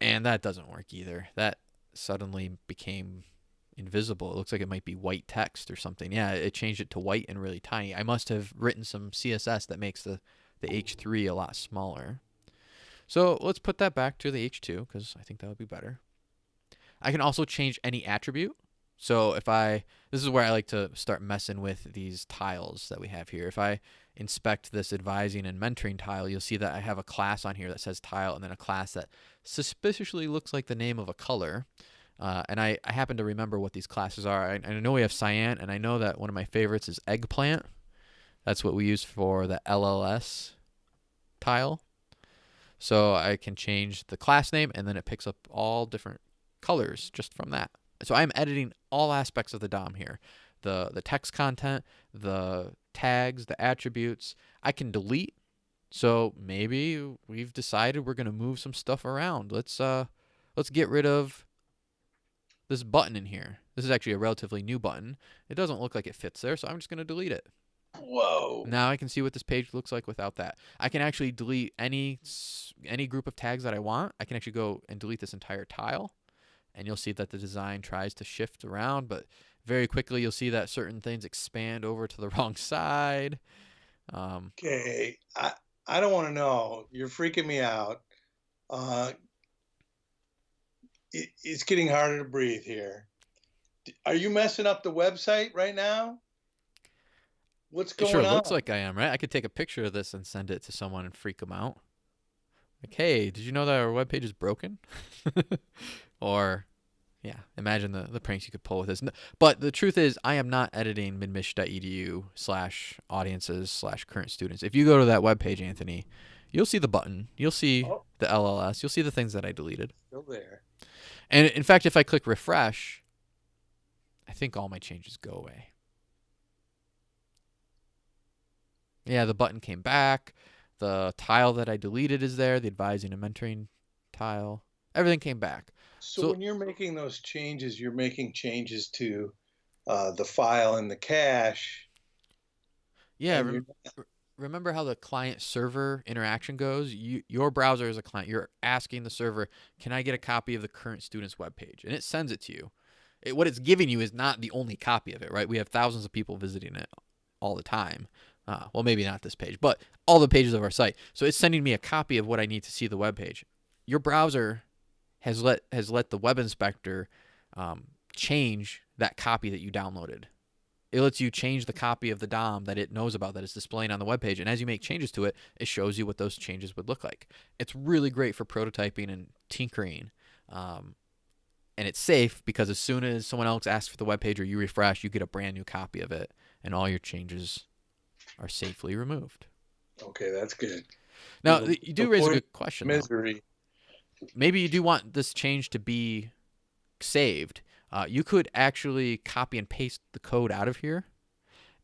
And that doesn't work either. That suddenly became invisible. It looks like it might be white text or something. Yeah, it changed it to white and really tiny. I must have written some CSS that makes the, the H3 a lot smaller. So let's put that back to the H2 because I think that would be better. I can also change any attribute. So if I, this is where I like to start messing with these tiles that we have here. If I inspect this advising and mentoring tile, you'll see that I have a class on here that says tile and then a class that suspiciously looks like the name of a color. Uh, and I, I happen to remember what these classes are. I, I know we have cyan, and I know that one of my favorites is eggplant. That's what we use for the LLS tile. So I can change the class name, and then it picks up all different colors just from that. So I'm editing all aspects of the DOM here. The, the text content, the tags, the attributes. I can delete. So maybe we've decided we're going to move some stuff around. Let's uh let's get rid of this button in here. This is actually a relatively new button. It doesn't look like it fits there, so I'm just going to delete it. Whoa. Now I can see what this page looks like without that. I can actually delete any any group of tags that I want. I can actually go and delete this entire tile. And you'll see that the design tries to shift around, but very quickly you'll see that certain things expand over to the wrong side. Um, okay, I I don't want to know. You're freaking me out. Uh, it, it's getting harder to breathe here. Are you messing up the website right now? What's going it sure on? looks like I am, right? I could take a picture of this and send it to someone and freak them out. Like, hey, did you know that our webpage is broken? or, yeah, imagine the, the pranks you could pull with this. But the truth is, I am not editing midmich.edu slash audiences slash current students. If you go to that webpage, Anthony, you'll see the button. You'll see oh. the LLS. You'll see the things that I deleted. Still there. And in fact, if I click refresh, I think all my changes go away. Yeah, the button came back. The tile that I deleted is there, the advising and mentoring tile. Everything came back. So, so when you're making those changes, you're making changes to uh, the file and the cache. Yeah, remember how the client server interaction goes? You, your browser is a client. You're asking the server, "Can I get a copy of the current student's web page?" And it sends it to you. It, what it's giving you is not the only copy of it, right? We have thousands of people visiting it all the time. Uh, well, maybe not this page, but all the pages of our site. So it's sending me a copy of what I need to see the web page. Your browser has let has let the web inspector um, change that copy that you downloaded. It lets you change the copy of the DOM that it knows about that is displaying on the web page, and as you make changes to it, it shows you what those changes would look like. It's really great for prototyping and tinkering. Um, and it's safe because as soon as someone else asks for the web page or you refresh, you get a brand new copy of it, and all your changes are safely removed. Okay, that's good. Now you do raise a good question. Misery. Though. Maybe you do want this change to be saved. Uh, you could actually copy and paste the code out of here.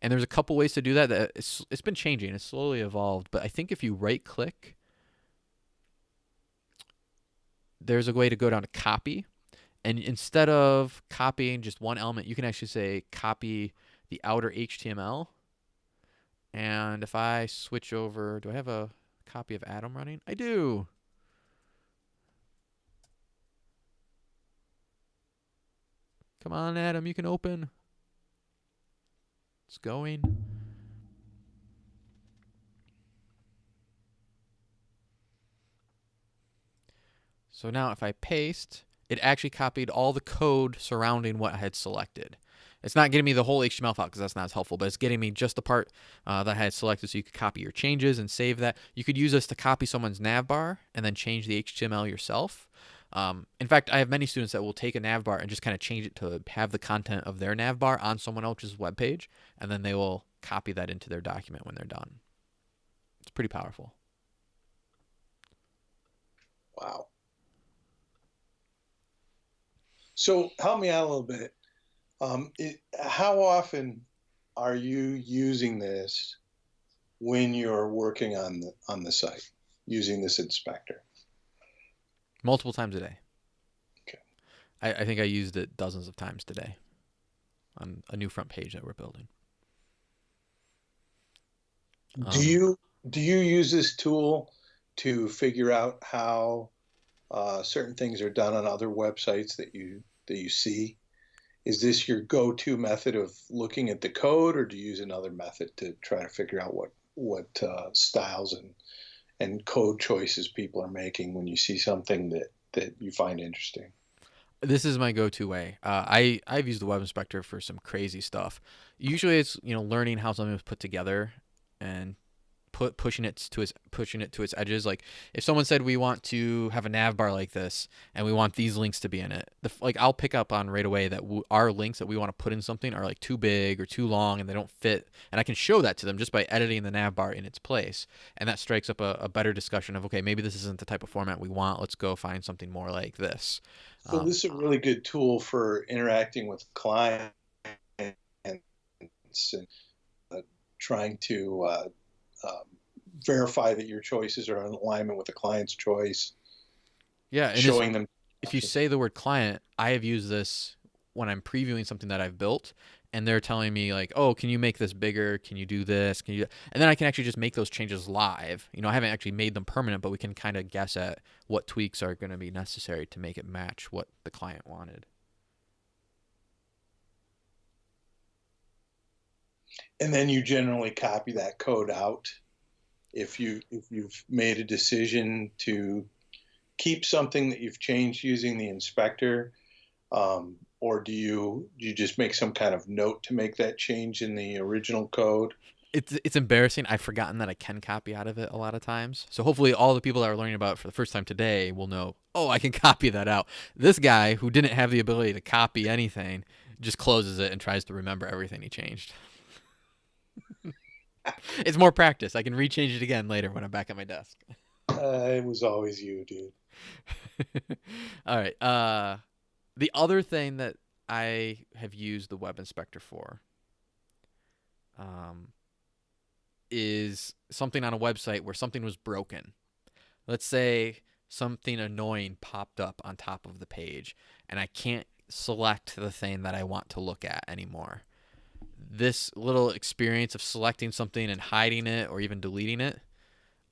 And there's a couple ways to do that. that it's, it's been changing. It's slowly evolved. But I think if you right click, there's a way to go down to copy. And instead of copying just one element, you can actually say copy the outer HTML and if I switch over, do I have a copy of Atom running? I do. Come on, Atom, you can open. It's going. So now if I paste, it actually copied all the code surrounding what I had selected. It's not getting me the whole HTML file because that's not as helpful, but it's getting me just the part uh, that I had selected so you could copy your changes and save that. You could use this to copy someone's navbar and then change the HTML yourself. Um, in fact, I have many students that will take a navbar and just kind of change it to have the content of their navbar on someone else's web page, and then they will copy that into their document when they're done. It's pretty powerful. Wow. So help me out a little bit. Um, it, how often are you using this when you're working on the on the site using this inspector? Multiple times a day. Okay. I, I think I used it dozens of times today on a new front page that we're building. Do um, you do you use this tool to figure out how uh, certain things are done on other websites that you that you see? is this your go-to method of looking at the code or do you use another method to try to figure out what what uh, styles and and code choices people are making when you see something that that you find interesting this is my go-to way. Uh, I I've used the web inspector for some crazy stuff. Usually, it's you know learning how something was put together and put pushing it to its pushing it to its edges. Like if someone said we want to have a nav bar like this and we want these links to be in it, the, like I'll pick up on right away that w- our links that we want to put in something are like too big or too long and they don't fit, and I can show that to them just by editing the nav bar in its place, and that strikes up a, a better discussion of okay maybe this isn't the type of format we want. Let's go find something more like this. So um, this is a really good tool for interacting with clients and uh, trying to uh, um, verify that your choices are in alignment with the client's choice. Yeah, showing them. If you say the word client, I have used this when I'm previewing something that I've built, and they're telling me like, "Oh, can you make this bigger? Can you do this? Can you?" And then I can actually just make those changes live. You know, I haven't actually made them permanent, but we can kind of guess at what tweaks are going to be necessary to make it match what the client wanted. And then you generally copy that code out if you if you've made a decision to keep something that you've changed using the inspector um, or do you do you just make some kind of note to make that change in the original code? It's it's embarrassing. I've forgotten that i can copy out of it a lot of times. So hopefully all the people that are learning about it for the first time today will know oh i can copy that out. This guy who didn't have the ability to copy anything just closes it and tries to remember everything he changed it's more practice. I can rechange it again later when I'm back at my desk. Uh, it was always you, dude. All right. Uh, the other thing that I have used the web inspector for um, is something on a website where something was broken. Let's say something annoying popped up on top of the page and I can't select the thing that I want to look at anymore this little experience of selecting something and hiding it or even deleting it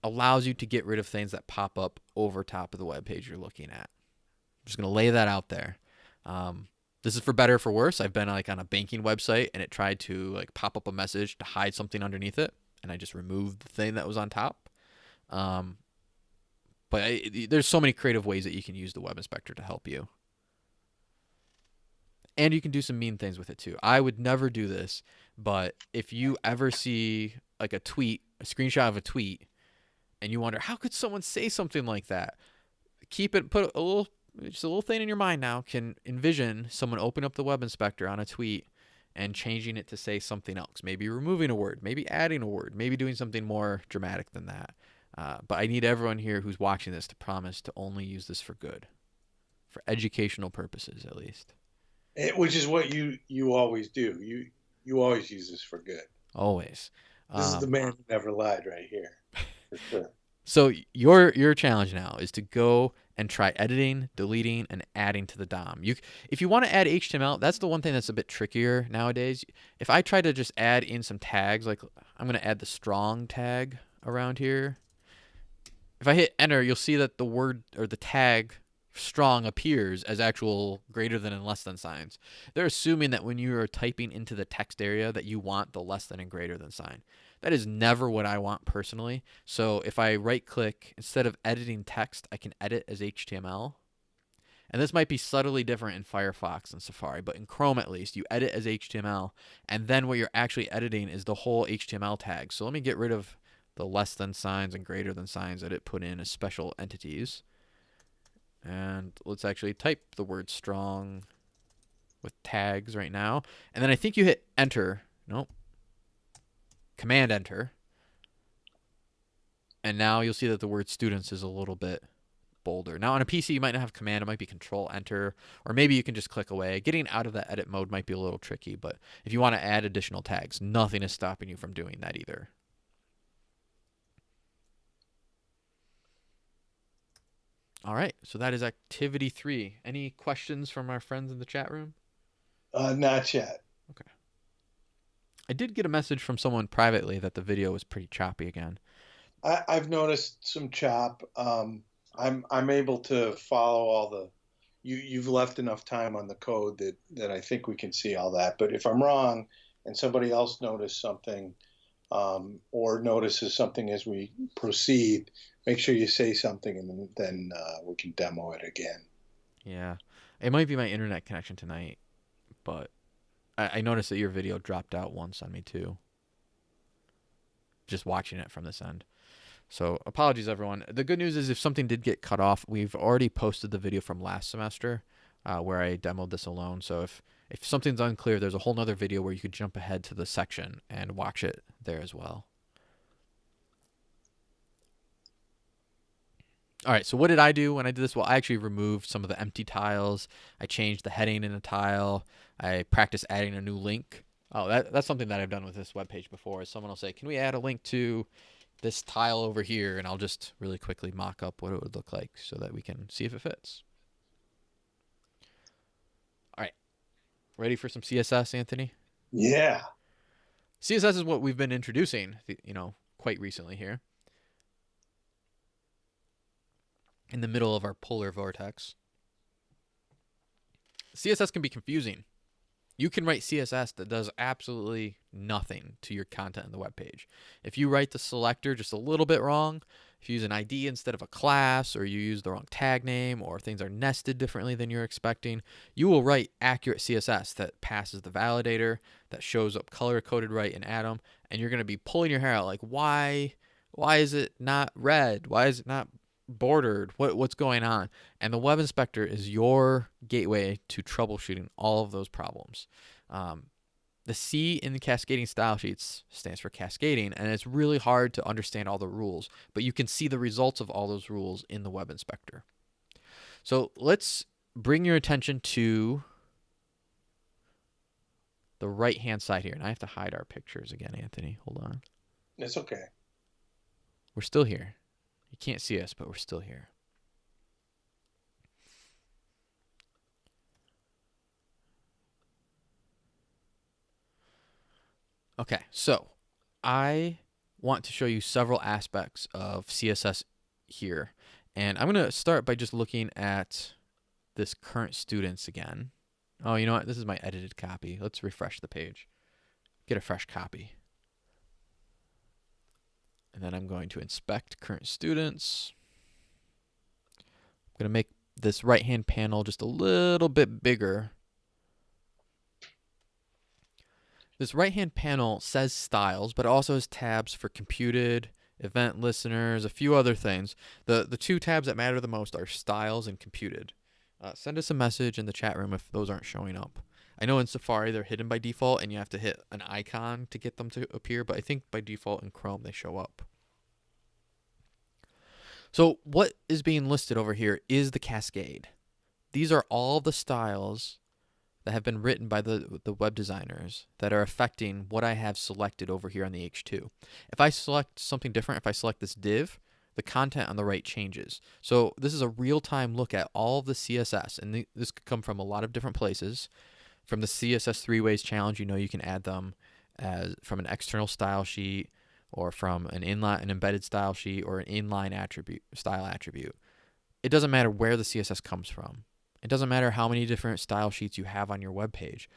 allows you to get rid of things that pop up over top of the web page you're looking at. I'm just going to lay that out there. Um, this is for better or for worse. I've been like on a banking website and it tried to like pop up a message to hide something underneath it, and I just removed the thing that was on top. Um, but I, there's so many creative ways that you can use the web inspector to help you and you can do some mean things with it too. I would never do this, but if you ever see like a tweet, a screenshot of a tweet, and you wonder how could someone say something like that, keep it put a little just a little thing in your mind now can envision someone open up the web inspector on a tweet and changing it to say something else, maybe removing a word, maybe adding a word, maybe doing something more dramatic than that. Uh, but I need everyone here who's watching this to promise to only use this for good, for educational purposes at least. It, which is what you you always do. You you always use this for good. Always. This um, is the man who never lied, right here, for sure. So your your challenge now is to go and try editing, deleting, and adding to the DOM. You, if you want to add HTML, that's the one thing that's a bit trickier nowadays. If I try to just add in some tags, like I'm going to add the strong tag around here. If I hit enter, you'll see that the word or the tag strong appears as actual greater than and less than signs. They're assuming that when you are typing into the text area that you want the less than and greater than sign. That is never what I want personally. So if I right click, instead of editing text, I can edit as HTML. And this might be subtly different in Firefox and Safari, but in Chrome at least, you edit as HTML, and then what you're actually editing is the whole HTML tag. So let me get rid of the less than signs and greater than signs that it put in as special entities. And let's actually type the word strong with tags right now. And then I think you hit enter. Nope. Command enter. And now you'll see that the word students is a little bit bolder. Now on a PC, you might not have command. It might be control enter, or maybe you can just click away. Getting out of that edit mode might be a little tricky, but if you want to add additional tags, nothing is stopping you from doing that either. All right, so that is activity three. Any questions from our friends in the chat room? Uh, not yet. Okay. I did get a message from someone privately that the video was pretty choppy again. I, have noticed some chop. Um, I'm I'm able to follow all the. You you've left enough time on the code that that I think we can see all that. But if I'm wrong, and somebody else noticed something, um, or notices something as we proceed, make sure you say something, and then uh, we can demo it again. Yeah, It might be my internet connection tonight, but I, I noticed that your video dropped out once on me too. Just watching it from this end. So apologies, everyone. The good news is if something did get cut off, we've already posted the video from last semester uh, where I demoed this alone. So if if something's unclear, there's a whole nother video where you could jump ahead to the section and watch it there as well. All right, so what did I do when I did this? Well, I actually removed some of the empty tiles. I changed the heading in a tile. I practiced adding a new link. Oh, that, that's something that I've done with this web page before. Is someone will say, "Can we add a link to this tile over here?" And I'll just really quickly mock up what it would look like so that we can see if it fits. All right, ready for some CSS, Anthony? Yeah. CSS is what we've been introducing, you know, quite recently here. In the middle of our polar vortex. CSS can be confusing. You can write CSS that does absolutely nothing to your content in the web page. If you write the selector just a little bit wrong, if you use an ID instead of a class, or you use the wrong tag name, or things are nested differently than you're expecting, you will write accurate CSS that passes the validator, that shows up color coded right in Atom, and you're going to be pulling your hair out like, why, why is it not red? Why is it not bordered what what's going on? And the web inspector is your gateway to troubleshooting all of those problems. Um, the c in the cascading style sheets stands for cascading and it's really hard to understand all the rules but you can see the results of all those rules in the web inspector. So let's bring your attention to the right hand side here and i have to hide our pictures again anthony. Hold on. It's okay. We're still here you can't see us, but we're still here. Okay, so I want to show you several aspects of CSS here. And I'm going to start by just looking at this current students again. Oh, you know what? This is my edited copy. Let's refresh the page. Get a fresh copy. And then I'm going to inspect current students. I'm going to make this right-hand panel just a little bit bigger. This right-hand panel says styles, but also has tabs for computed, event listeners, a few other things. The, the two tabs that matter the most are styles and computed. Uh, send us a message in the chat room if those aren't showing up. I know in Safari they're hidden by default and you have to hit an icon to get them to appear, but I think by default in Chrome they show up. So what is being listed over here is the cascade. These are all the styles that have been written by the, the web designers that are affecting what I have selected over here on the H2. If I select something different, if I select this div, the content on the right changes. So this is a real-time look at all of the CSS, and th this could come from a lot of different places. From the CSS three ways challenge, you know you can add them as from an external style sheet or from an inline an embedded style sheet or an inline attribute style attribute. It doesn't matter where the CSS comes from. It doesn't matter how many different style sheets you have on your web page.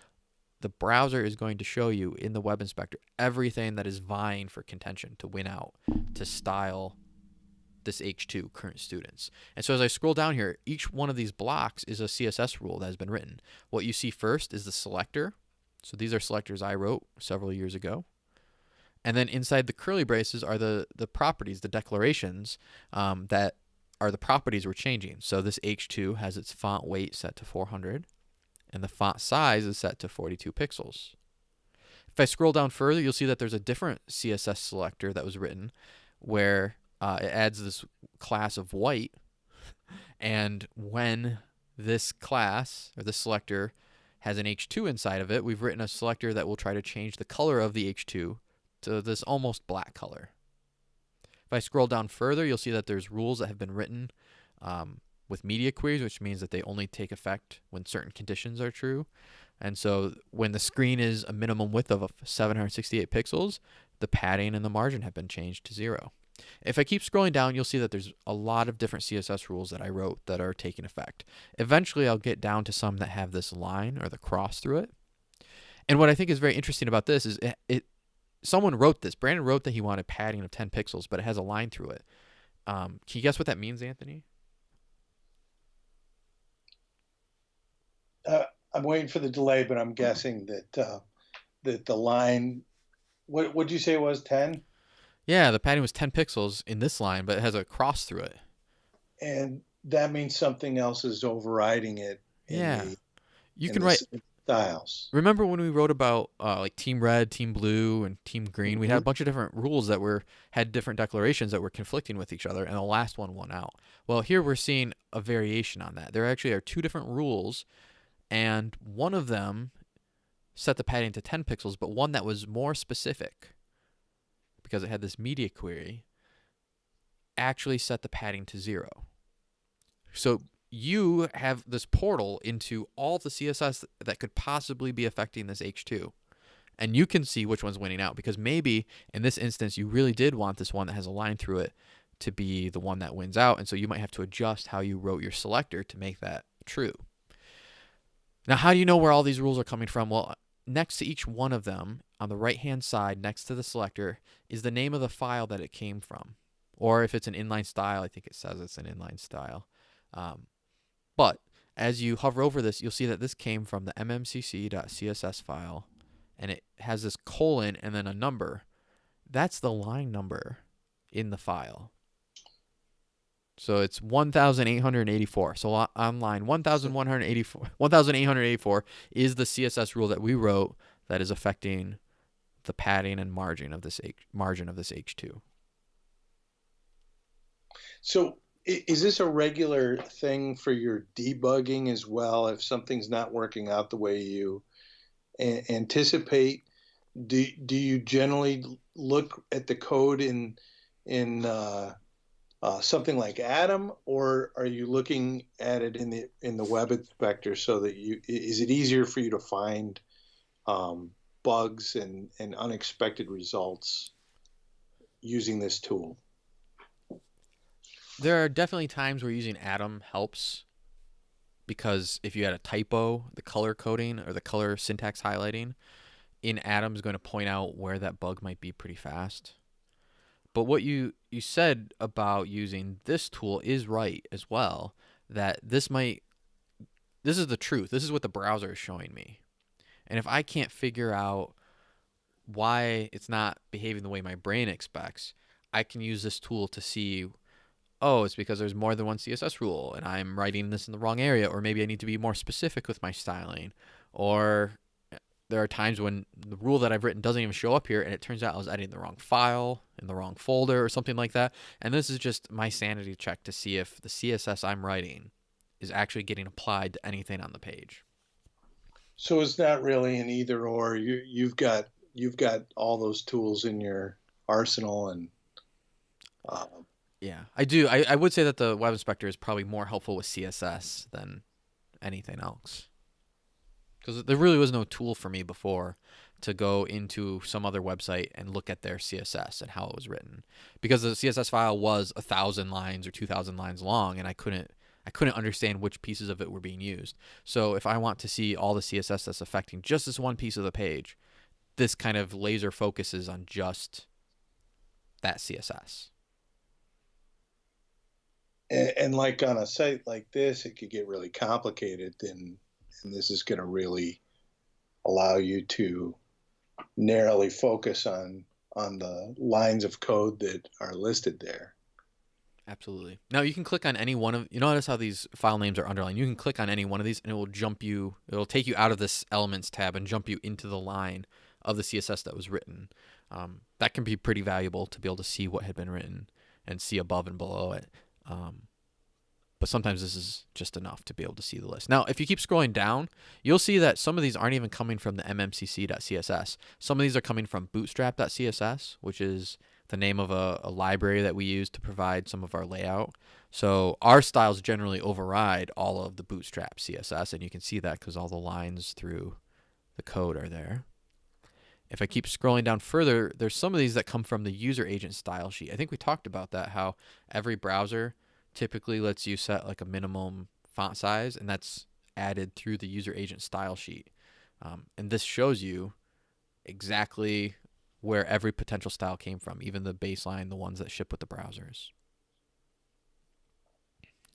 The browser is going to show you in the web inspector everything that is vying for contention to win out to style this H2 current students. And so as I scroll down here, each one of these blocks is a CSS rule that has been written. What you see first is the selector. So these are selectors I wrote several years ago. And then inside the curly braces are the, the properties, the declarations um, that are the properties we're changing. So this H2 has its font weight set to 400 and the font size is set to 42 pixels. If I scroll down further, you'll see that there's a different CSS selector that was written where uh, it adds this class of white. And when this class or this selector has an H2 inside of it, we've written a selector that will try to change the color of the H2 to this almost black color. If I scroll down further, you'll see that there's rules that have been written um, with media queries, which means that they only take effect when certain conditions are true. And so when the screen is a minimum width of 768 pixels, the padding and the margin have been changed to zero. If I keep scrolling down, you'll see that there's a lot of different CSS rules that I wrote that are taking effect. Eventually, I'll get down to some that have this line or the cross through it. And what I think is very interesting about this is it, it someone wrote this. Brandon wrote that he wanted padding of 10 pixels, but it has a line through it. Um, can you guess what that means, Anthony? uh, I'm waiting for the delay, but I'm guessing that uh, that the line. What would you say it was ten? Yeah, the padding was 10 pixels in this line, but it has a cross through it. And that means something else is overriding it. in Yeah. the- You can write. styles. Remember when we wrote about uh, like team red, team blue, and team green? We had a Mhm. bunch of different rules that were had different declarations that were conflicting with each other, and the last one won out. Well, here we're seeing a variation on that. There actually are two different rules, and one of them set the padding to 10 pixels, but one that was more specific because it had this media query actually set the padding to zero. So you have this portal into all the CSS that could possibly be affecting this H2. And you can see which one's winning out because maybe in this instance you really did want this one that has a line through it to be the one that wins out. And so you might have to adjust how you wrote your selector to make that true. Now, how do you know where all these rules are coming from? Well, next to each one of them, on the right hand side next to the selector, is the name of the file that it came from. Or if it's an inline style, I think it says it's an inline style. Um, but as you hover over this, you'll see that this came from the mmcc.css file and it has this colon and then a number. That's the line number in the file. So it's 1884. So on line 1184 1884 is the CSS rule that we wrote that is affecting the padding and margin of this H, margin of this H2. So is this a regular thing for your debugging as well? If something's not working out the way you anticipate, do do you generally look at the code in in uh, uh, something like Atom, or are you looking at it in the in the web inspector so that you is it easier for you to find um, bugs and, and unexpected results using this tool? There are definitely times where using Atom helps because if you had a typo, the color coding or the color syntax highlighting in Atom is going to point out where that bug might be pretty fast. But what you you said about using this tool is right as well that this might this is the truth. This is what the browser is showing me. And if I can't figure out why it's not behaving the way my brain expects, I can use this tool to see oh, it's because there's more than one CSS rule and I'm writing this in the wrong area, or maybe I need to be more specific with my styling. Or there are times when the rule that I've written doesn't even show up here and it turns out I was editing the wrong file in the wrong folder or something like that. And this is just my sanity check to see if the CSS I'm writing is actually getting applied to anything on the page. So it's not really an either or. You you've got you've got all those tools in your arsenal, and um, Yeah, I do. I, I would say that the web inspector is probably more helpful with CSS than anything else. Because there really was no tool for me before to go into some other website and look at their CSS and how it was written. Because the CSS file was a thousand lines or two thousand lines long, and I couldn't I couldn't understand which pieces of it were being used. So if I want to see all the CSS that's affecting just this one piece of the page, this kind of laser focuses on just that CSS. and, and like on a site like this, it could get really complicated, and and this is going to really allow you to narrowly focus on on the lines of code that are listed there. Absolutely. Now you can click on any one of you notice how these file names are underlined. You can click on any one of these and it will jump you it'll take you out of this elements tab and jump you into the line of the CSS that was written. Um, that can be pretty valuable to be able to see what had been written and see above and below it. Um, but sometimes this is just enough to be able to see the list. Now, if you keep scrolling down, you'll see that some of these aren't even coming from the mmcc.css. Some of these are coming from bootstrap.css, which is the name of a, a library that we use to provide some of our layout. So our styles generally override all of the bootstrap CSS, and you can see that because all the lines through the code are there. If I keep scrolling down further, there's some of these that come from the user agent style sheet. I think we talked about that, how every browser typically lets you set like a minimum font size, and that's added through the user agent style sheet. Um, and this shows you exactly where every potential style came from, even the baseline, the ones that ship with the browsers.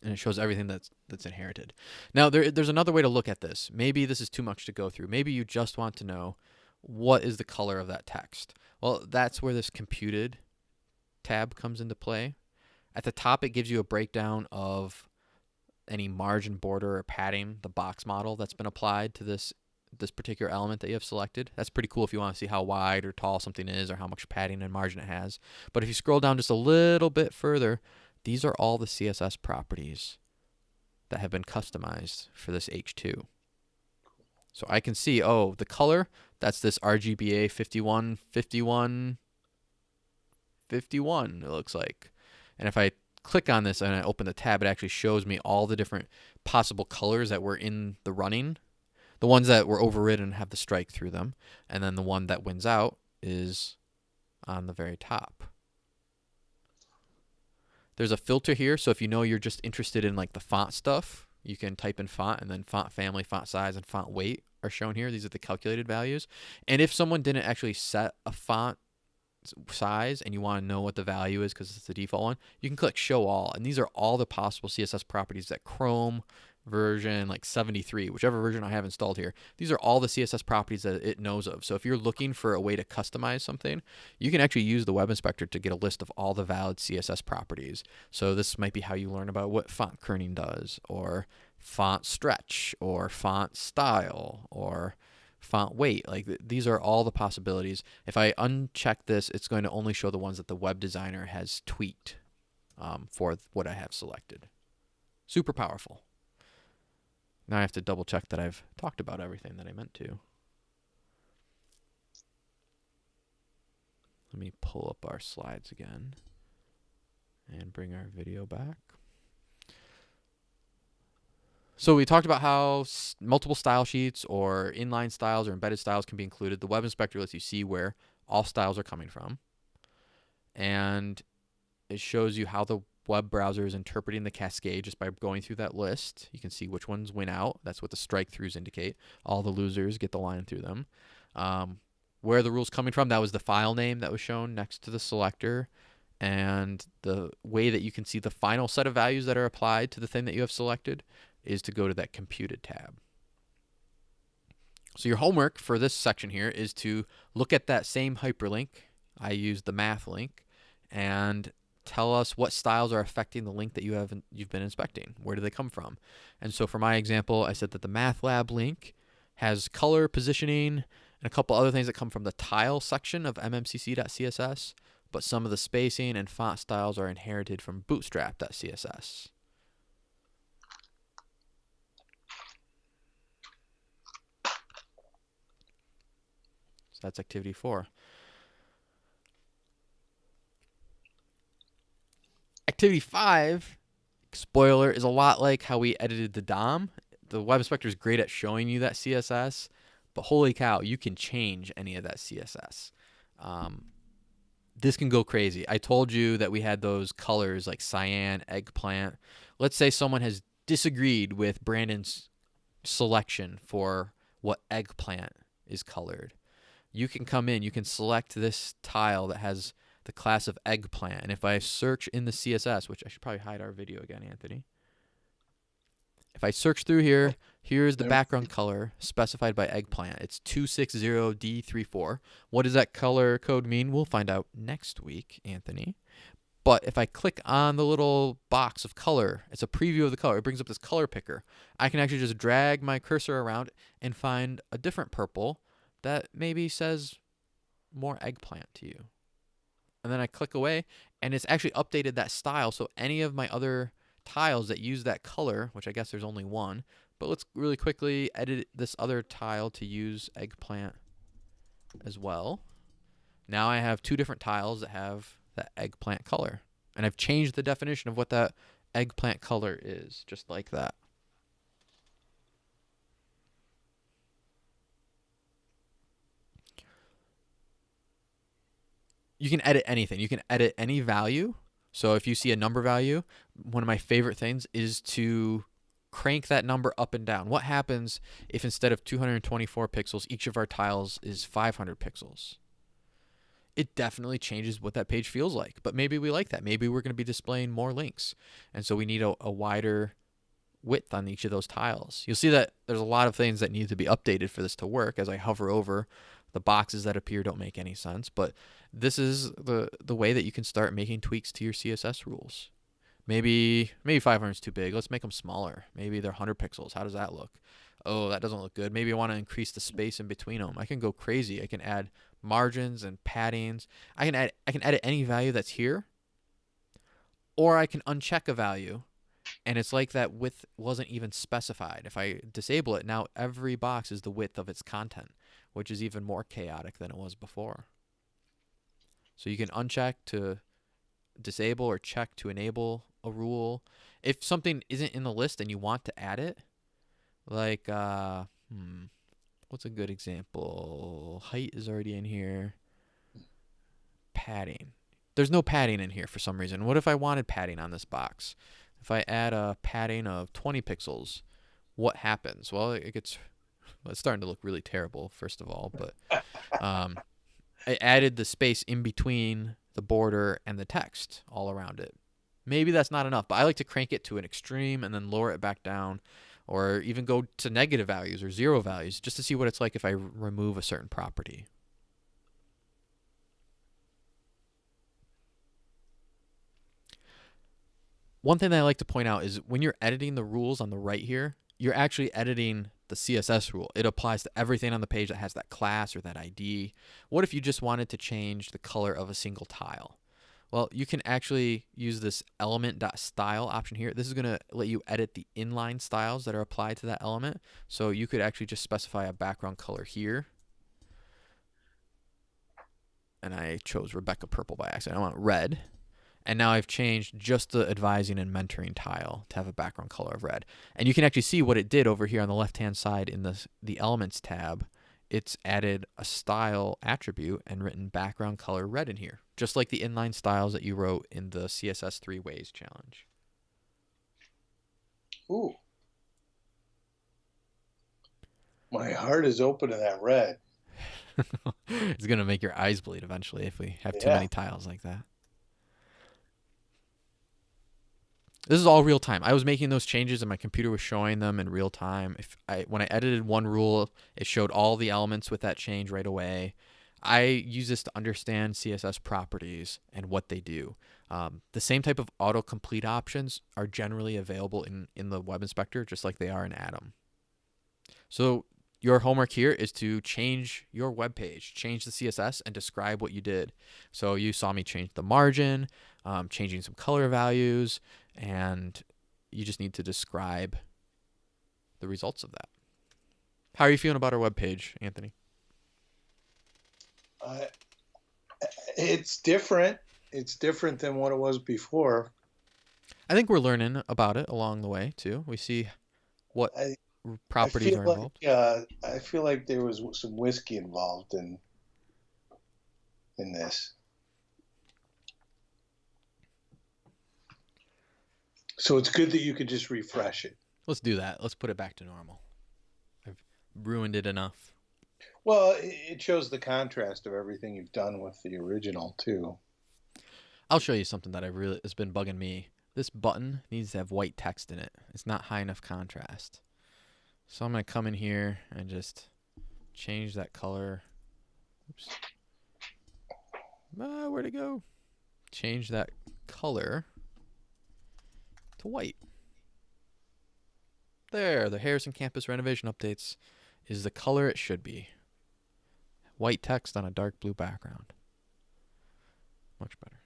and it shows everything that's that's inherited. Now there, there's another way to look at this. Maybe this is too much to go through. Maybe you just want to know what is the color of that text. Well, that's where this computed tab comes into play. At the top, it gives you a breakdown of any margin border or padding, the box model that's been applied to this this particular element that you have selected. That's pretty cool if you want to see how wide or tall something is or how much padding and margin it has. But if you scroll down just a little bit further, these are all the CSS properties that have been customized for this H2. So I can see, oh, the color, that's this RGBA 51, 51, 51, it looks like. And if I click on this and I open the tab, it actually shows me all the different possible colors that were in the running. The ones that were overridden have the strike through them. And then the one that wins out is on the very top. There's a filter here, so if you know you're just interested in like the font stuff, you can type in font and then font family, font size, and font weight are shown here. These are the calculated values. And if someone didn't actually set a font size and you want to know what the value is because it's the default one, you can click show all. And these are all the possible CSS properties that Chrome version like 73, whichever version I have installed here. These are all the CSS properties that it knows of. So if you're looking for a way to customize something, you can actually use the web inspector to get a list of all the valid CSS properties. So this might be how you learn about what font kerning does or font stretch or font style or font weight. Like th these are all the possibilities. If I uncheck this, it's going to only show the ones that the web designer has tweaked um, for what I have selected. Super powerful. Now I have to double check that I've talked about everything that I meant to. Let me pull up our slides again and bring our video back. So we talked about how multiple style sheets or inline styles or embedded styles can be included. The web inspector lets you see where all styles are coming from. And it shows you how the web browser is interpreting the cascade just by going through that list. You can see which ones win out. That's what the strike throughs indicate. All the losers get the line through them. Um, where the rule's coming from, that was the file name that was shown next to the selector. And the way that you can see the final set of values that are applied to the thing that you have selected is to go to that computed tab. So your homework for this section here is to look at that same hyperlink. I used the math link and tell us what styles are affecting the link that you have you've been inspecting. Where do they come from? And so for my example, I said that the math lab link has color, positioning, and a couple other things that come from the tile section of mmcc.css, but some of the spacing and font styles are inherited from bootstrap.css. that's activity four. Activity 5, spoiler, is a lot like how we edited the DOM. The web inspector is great at showing you that CSS, but holy cow, you can change any of that CSS. Um, this can go crazy. I told you that we had those colors like cyan, eggplant. Let's say someone has disagreed with Brandon's selection for what eggplant is colored. You can come in, you can select this tile that has the class of eggplant. And if I search in the CSS, which I should probably hide our video again, Anthony. If I search through here, here's the background color specified by eggplant. It's 260D34. What does that color code mean? We'll find out next week, Anthony. But if I click on the little box of color, it's a preview of the color. It brings up this color picker. I can actually just drag my cursor around and find a different purple that maybe says more eggplant to you and then I click away and it's actually updated that style. So any of my other tiles that use that color, which I guess there's only one, but let's really quickly edit this other tile to use eggplant as well. Now I have two different tiles that have that eggplant color. And I've changed the definition of what that eggplant color is, just like that. You can edit anything. You can edit any value. So if you see a number value, one of my favorite things is to crank that number up and down. What happens if instead of 224 pixels, each of our tiles is 500 pixels? it definitely changes what that page feels like. But maybe we like that. Maybe we're going to be displaying more links. And so we need a, a, wider width on each of those tiles. You'll see that there's a lot of things that need to be updated for this to work as I hover over the boxes that appear don't make any sense. But this is the, the way that you can start making tweaks to your CSS rules. Maybe maybe 500 is too big. Let's make them smaller. Maybe they're 100 pixels. How does that look? Oh, that doesn't look good. Maybe I want to increase the space in between them. I can go crazy. I can add margins and paddings. I can add I can edit any value that's here. Or I can uncheck a value and it's like that width wasn't even specified. If I disable it, now every box is the width of its content, which is even more chaotic than it was before. So you can uncheck to disable or check to enable a rule. If something isn't in the list and you want to add it, like uh, hmm, what's a good example? Height is already in here. Padding. There's no padding in here for some reason. What if I wanted padding on this box? If I add a padding of 20 pixels, what happens? Well, it gets well, it's starting to look really terrible first of all, but um, I added the space in between the border and the text all around it. Maybe that's not enough, but I like to crank it to an extreme and then lower it back down or even go to negative values or zero values just to see what it's like if I remove a certain property. One thing that I like to point out is when you're editing the rules on the right here, you're actually editing the CSS rule. It applies to everything on the page that has that class or that ID. What if you just wanted to change the color of a single tile? Well, you can actually use this element.style option here. This is going to let you edit the inline styles that are applied to that element. So you could actually just specify a background color here. And I chose Rebecca Purple by accident. I want red. And now I've changed just the advising and mentoring tile to have a background color of red. And you can actually see what it did over here on the left-hand side in the, the Elements tab. It's added a style attribute and written background color red in here, just like the inline styles that you wrote in the CSS three ways challenge. Ooh. My heart is open to that red. it's going to make your eyes bleed eventually if we have too many tiles like that. This is all real time. I was making those changes and my computer was showing them in real time. If I when I edited one rule, it showed all the elements with that change right away. I use this to understand CSS properties and what they do. Um, the same type of autocomplete options are generally available in, in the Web Inspector, just like they are in Atom. So your homework here is to change your web page, change the CSS, and describe what you did. So you saw me change the margin, um, changing some color values, and you just need to describe the results of that. How are you feeling about our web page, Anthony? Uh, it's different. It's different than what it was before. I think we're learning about it along the way too. We see what I, properties I are like, involved. Uh, I feel like there was some whiskey involved in in this. So it's good that you could just refresh it. Let's do that. Let's put it back to normal. I've ruined it enough. Well, it shows the contrast of everything you've done with the original too. I'll show you something that I really has been bugging me. This button needs to have white text in it. It's not high enough contrast. So I'm going to come in here and just change that color. Oops. Ah, where'd it go? Change that color to white. There, the Harrison campus renovation updates is the color it should be. White text on a dark blue background. Much better.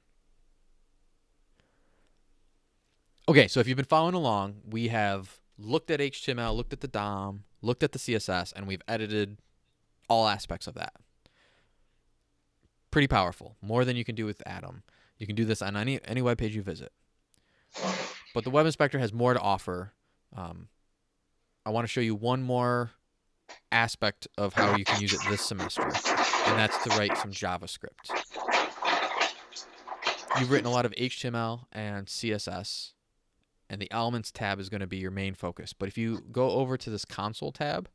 Okay, so if you've been following along, we have looked at HTML, looked at the DOM, looked at the CSS, and we've edited all aspects of that. Pretty powerful, more than you can do with Atom. You can do this on any any web page you visit. But the Web Inspector has more to offer. Um, I want to show you one more aspect of how you can use it this semester, and that's to write some JavaScript. You've written a lot of HTML and CSS, and the Elements tab is going to be your main focus. But if you go over to this Console tab,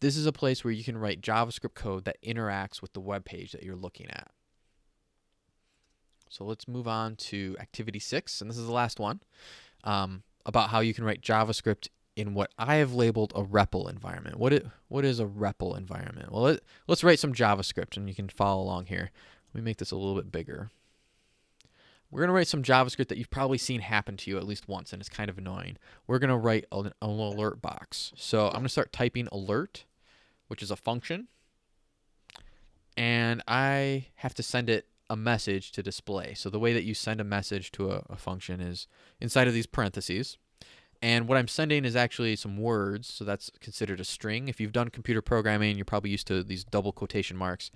this is a place where you can write JavaScript code that interacts with the web page that you're looking at. So let's move on to activity six, and this is the last one um, about how you can write JavaScript in what I have labeled a REPL environment. What it what is a REPL environment? Well, let, let's write some JavaScript, and you can follow along here. Let me make this a little bit bigger. We're going to write some JavaScript that you've probably seen happen to you at least once, and it's kind of annoying. We're going to write an, an alert box. So I'm going to start typing alert, which is a function, and I have to send it a message to display. So the way that you send a message to a, a function is inside of these parentheses. And what I'm sending is actually some words, so that's considered a string. If you've done computer programming, you're probably used to these double quotation marks.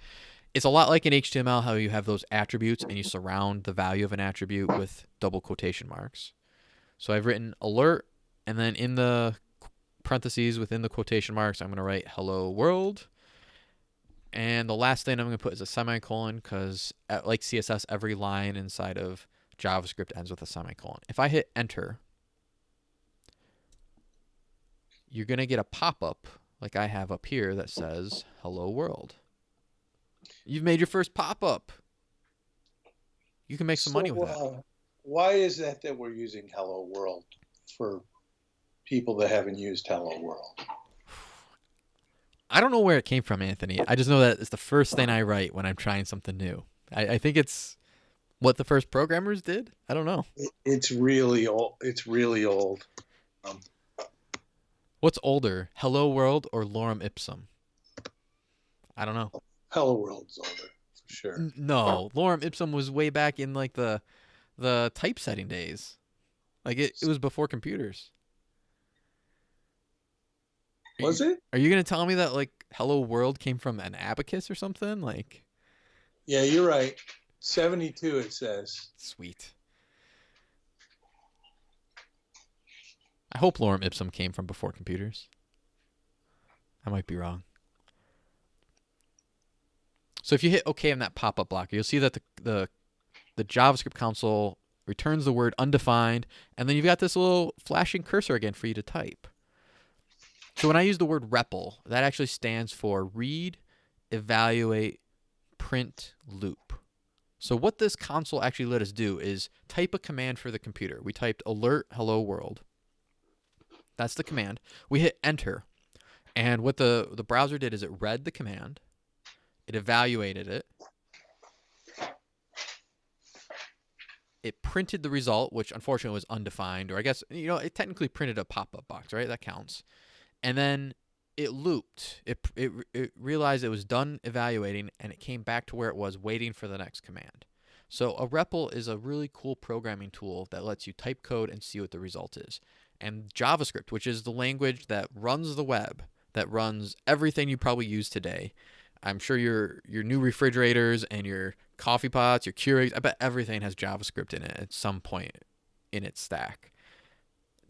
It's a lot like in HTML how you have those attributes and you surround the value of an attribute with double quotation marks. So I've written alert, and then in the parentheses within the quotation marks, I'm going to write hello world. And the last thing I'm going to put is a semicolon because, like CSS, every line inside of JavaScript ends with a semicolon. If I hit enter, you're going to get a pop up like I have up here that says hello world. You've made your first pop up. You can make some So, money with that. uh, why is that that we're using Hello World for people that haven't used Hello World? I don't know where it came from, Anthony. I just know that it's the first thing I write when I'm trying something new. I, I think it's what the first programmers did. I don't know. It, it's really old. It's really old. Um, What's older, Hello World or Lorem Ipsum? I don't know. Hello World's older for sure. N- No, Lorem Ipsum was way back in like the the typesetting days. Like it, it was before computers. Are Was you, it? Are you gonna tell me that like Hello World came from an abacus or something? Like Yeah, you're right. Seventy-two. It says. sweet. I hope Lorem Ipsum came from before computers. I might be wrong. So if you hit OK on that pop-up blocker, you'll see that the, the the JavaScript console returns the word undefined, and then you've got this little flashing cursor again for you to type. So when I use the word REPL, that actually stands for read, evaluate, print, loop. So what this console actually let us do is type a command for the computer. We typed alert hello world. That's the command. We hit enter. And what the, the browser did is it read the command, it evaluated it, it printed the result, which unfortunately was undefined, or I guess, you know, it technically printed a pop up box, right? That counts. And then it looped. It, it, it realized it was done evaluating and it came back to where it was waiting for the next command. So a REPL is a really cool programming tool that lets you type code and see what the result is. And JavaScript, which is the language that runs the web, that runs everything you probably use today. I'm sure your your new refrigerators and your coffee pots, your Keurigs, I bet everything has JavaScript in it at some point in its stack.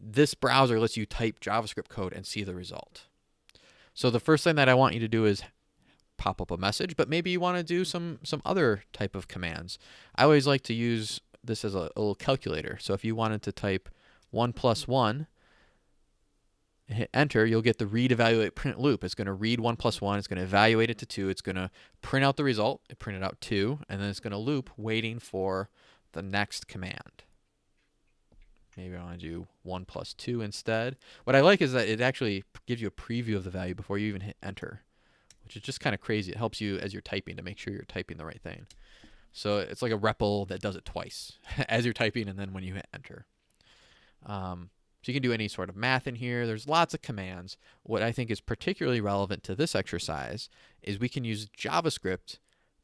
This browser lets you type JavaScript code and see the result. So the first thing that I want you to do is pop up a message, but maybe you want to do some some other type of commands. I always like to use this as a, a little calculator. So if you wanted to type 1 plus 1 hit enter, you'll get the read, evaluate, print loop. It's going to read 1 plus 1, it's going to evaluate it to 2, it's going to print out the result, it printed out 2, and then it's going to loop waiting for the next command. Maybe I want to do 1 plus 2 instead. What I like is that it actually gives you a preview of the value before you even hit enter, which is just kind of crazy. It helps you as you're typing to make sure you're typing the right thing. So it's like a REPL that does it twice as you're typing and then when you hit enter. Um, so you can do any sort of math in here. There's lots of commands. What I think is particularly relevant to this exercise is we can use JavaScript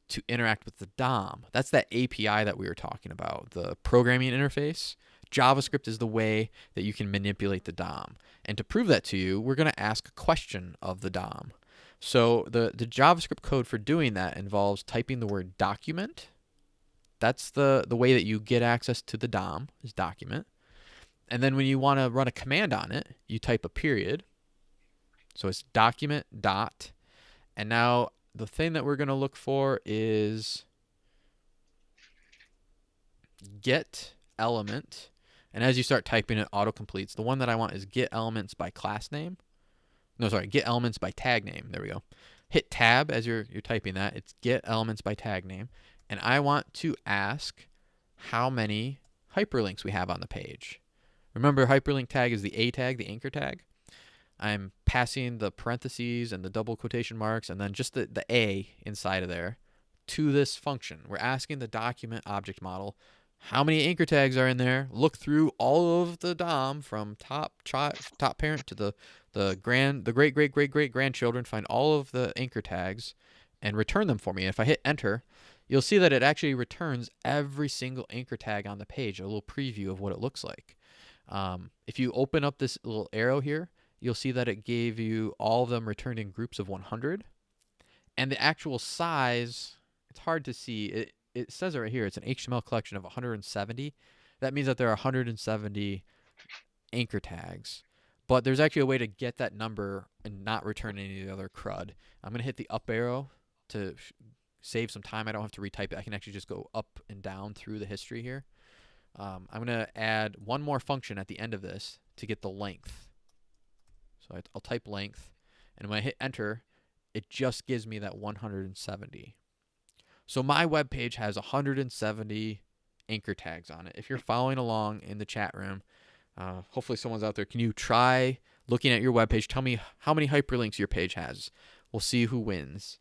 to interact with the DOM. That's that API that we were talking about, the programming interface. JavaScript is the way that you can manipulate the DOM. And to prove that to you, we're going to ask a question of the DOM. So the, the JavaScript code for doing that involves typing the word document. That's the, the way that you get access to the DOM is document. And then when you want to run a command on it, you type a period. So it's document dot. And now the thing that we're going to look for is get element. And as you start typing it, auto completes. The one that I want is get elements by class name. No, sorry, get elements by tag name. There we go. Hit tab as you're you're typing that. It's get elements by tag name. And I want to ask how many hyperlinks we have on the page. Remember, hyperlink tag is the A tag, the anchor tag. I'm passing the parentheses and the double quotation marks and then just the, the A inside of there to this function. We're asking the document object model how many anchor tags are in there. Look through all of the DOM from top top parent to the the grand the great great great great grandchildren. Find all of the anchor tags and return them for me. And if I hit enter, you'll see that it actually returns every single anchor tag on the page. A little preview of what it looks like. Um, if you open up this little arrow here, you'll see that it gave you all of them returned in groups of 100. And the actual size, it's hard to see. It, it says it right here. It's an HTML collection of 170. That means that there are 170 anchor tags. But there's actually a way to get that number and not return any of the other crud. I'm going to hit the up arrow to save some time. I don't have to retype it. I can actually just go up and down through the history here. Um, I'm going to add one more function at the end of this to get the length. So I'll type length, and when I hit enter, it just gives me that 170. So my web page has 170 anchor tags on it. If you're following along in the chat room, uh, hopefully someone's out there. Can you try looking at your web page? Tell me how many hyperlinks your page has. We'll see who wins.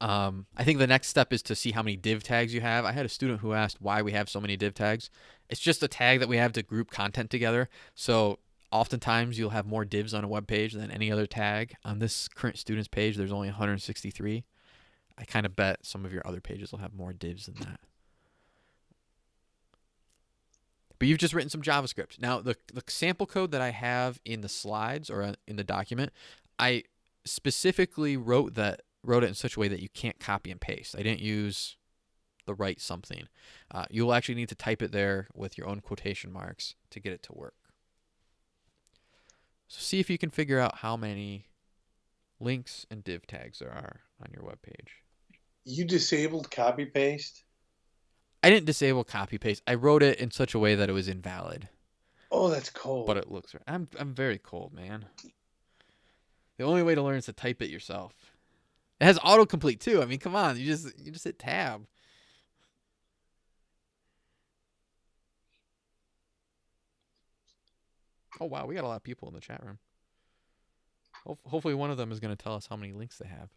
Um, I think the next step is to see how many div tags you have. I had a student who asked why we have so many div tags. It's just a tag that we have to group content together. So oftentimes you'll have more divs on a web page than any other tag. On this current student's page, there's only 163. I kind of bet some of your other pages will have more divs than that. But you've just written some JavaScript. Now, the, the sample code that I have in the slides or uh, in the document, I specifically wrote that wrote it in such a way that you can't copy and paste. I didn't use the right something. Uh, you'll actually need to type it there with your own quotation marks to get it to work. So see if you can figure out how many links and div tags there are on your web page. You disabled copy paste? I didn't disable copy paste. I wrote it in such a way that it was invalid. Oh, that's cold. But it looks right. I'm I'm very cold, man. The only way to learn is to type it yourself. It has autocomplete too. I mean, come on, you just you just hit tab. Oh wow, we got a lot of people in the chat room. hopefully, one of them is going to tell us how many links they have.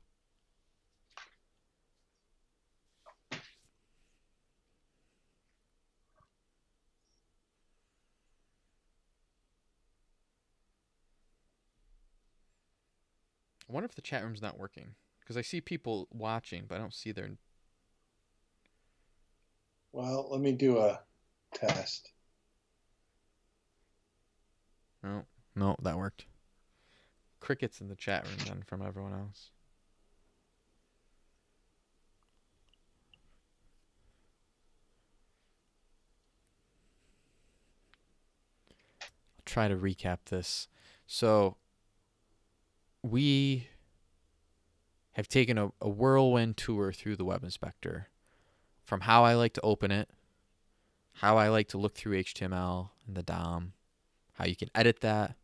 Wonder if the chat room's not working. Because I see people watching, but I don't see their. Well, let me do a test. No, no, that worked. Crickets in the chat room then from everyone else. I'll try to recap this. So we have taken a, a whirlwind tour through the Web Inspector from how I like to open it, how I like to look through HTML and the DOM, how you can edit that,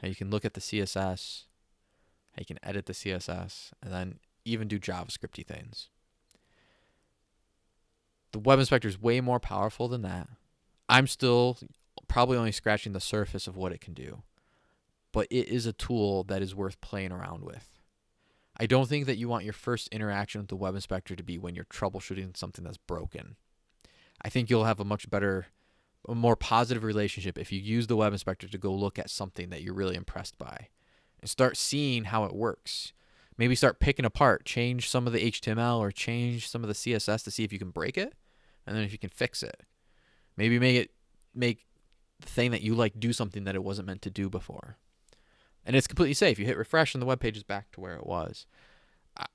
how you can look at the CSS, how you can edit the CSS, and then even do JavaScripty things. The Web Inspector is way more powerful than that. I'm still probably only scratching the surface of what it can do, but it is a tool that is worth playing around with. I don't think that you want your first interaction with the web inspector to be when you're troubleshooting something that's broken. I think you'll have a much better, a more positive relationship if you use the web inspector to go look at something that you're really impressed by and start seeing how it works. Maybe start picking apart, change some of the HTML or change some of the CSS to see if you can break it and then if you can fix it. Maybe make it make the thing that you like do something that it wasn't meant to do before and it's completely safe. You hit refresh, and the web page is back to where it was.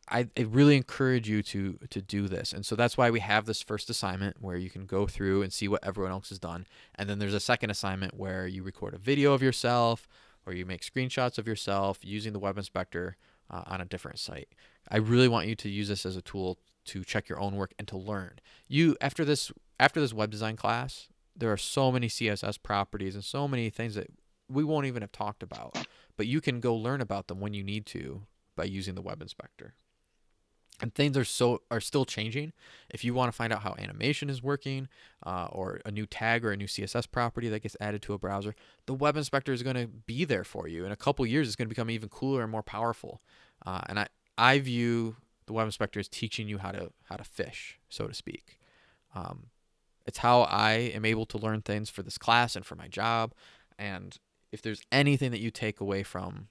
I, I really encourage you to to do this, and so that's why we have this first assignment where you can go through and see what everyone else has done, and then there's a second assignment where you record a video of yourself or you make screenshots of yourself using the web inspector uh, on a different site. I really want you to use this as a tool to check your own work and to learn. You after this after this web design class, there are so many CSS properties and so many things that we won't even have talked about but you can go learn about them when you need to by using the web inspector. and things are so are still changing. If you want to find out how animation is working, uh, or a new tag or a new CSS property that gets added to a browser, the web inspector is going to be there for you. In a couple years, it's going to become even cooler and more powerful. Uh, and I I view the web inspector as teaching you how to how to fish, so to speak. Um, it's how I am able to learn things for this class and for my job. And if there's anything that you take away from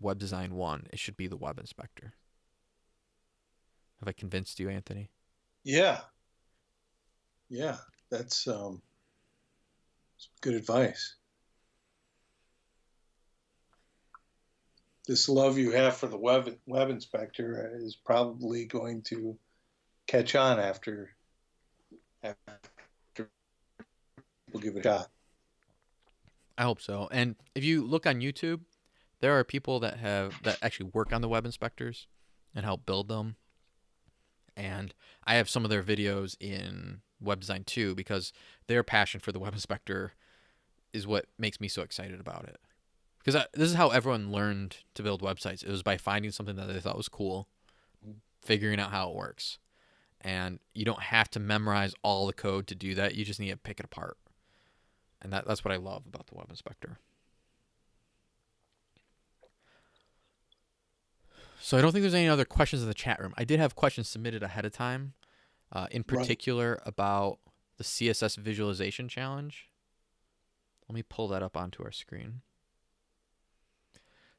Web Design 1, it should be the Web Inspector. Have I convinced you, Anthony? Yeah. Yeah, that's um, good advice. This love you have for the web web inspector is probably going to catch on after after people give it a shot. I hope so. And if you look on YouTube, there are people that have that actually work on the web inspectors and help build them. And I have some of their videos in Web Design 2 because their passion for the web inspector is what makes me so excited about it. Because this is how everyone learned to build websites. It was by finding something that they thought was cool, figuring out how it works. And you don't have to memorize all the code to do that. You just need to pick it apart. And that, that's what I love about the web inspector. So I don't think there's any other questions in the chat room. I did have questions submitted ahead of time, uh, in particular right. about the CSS visualization challenge. Let me pull that up onto our screen.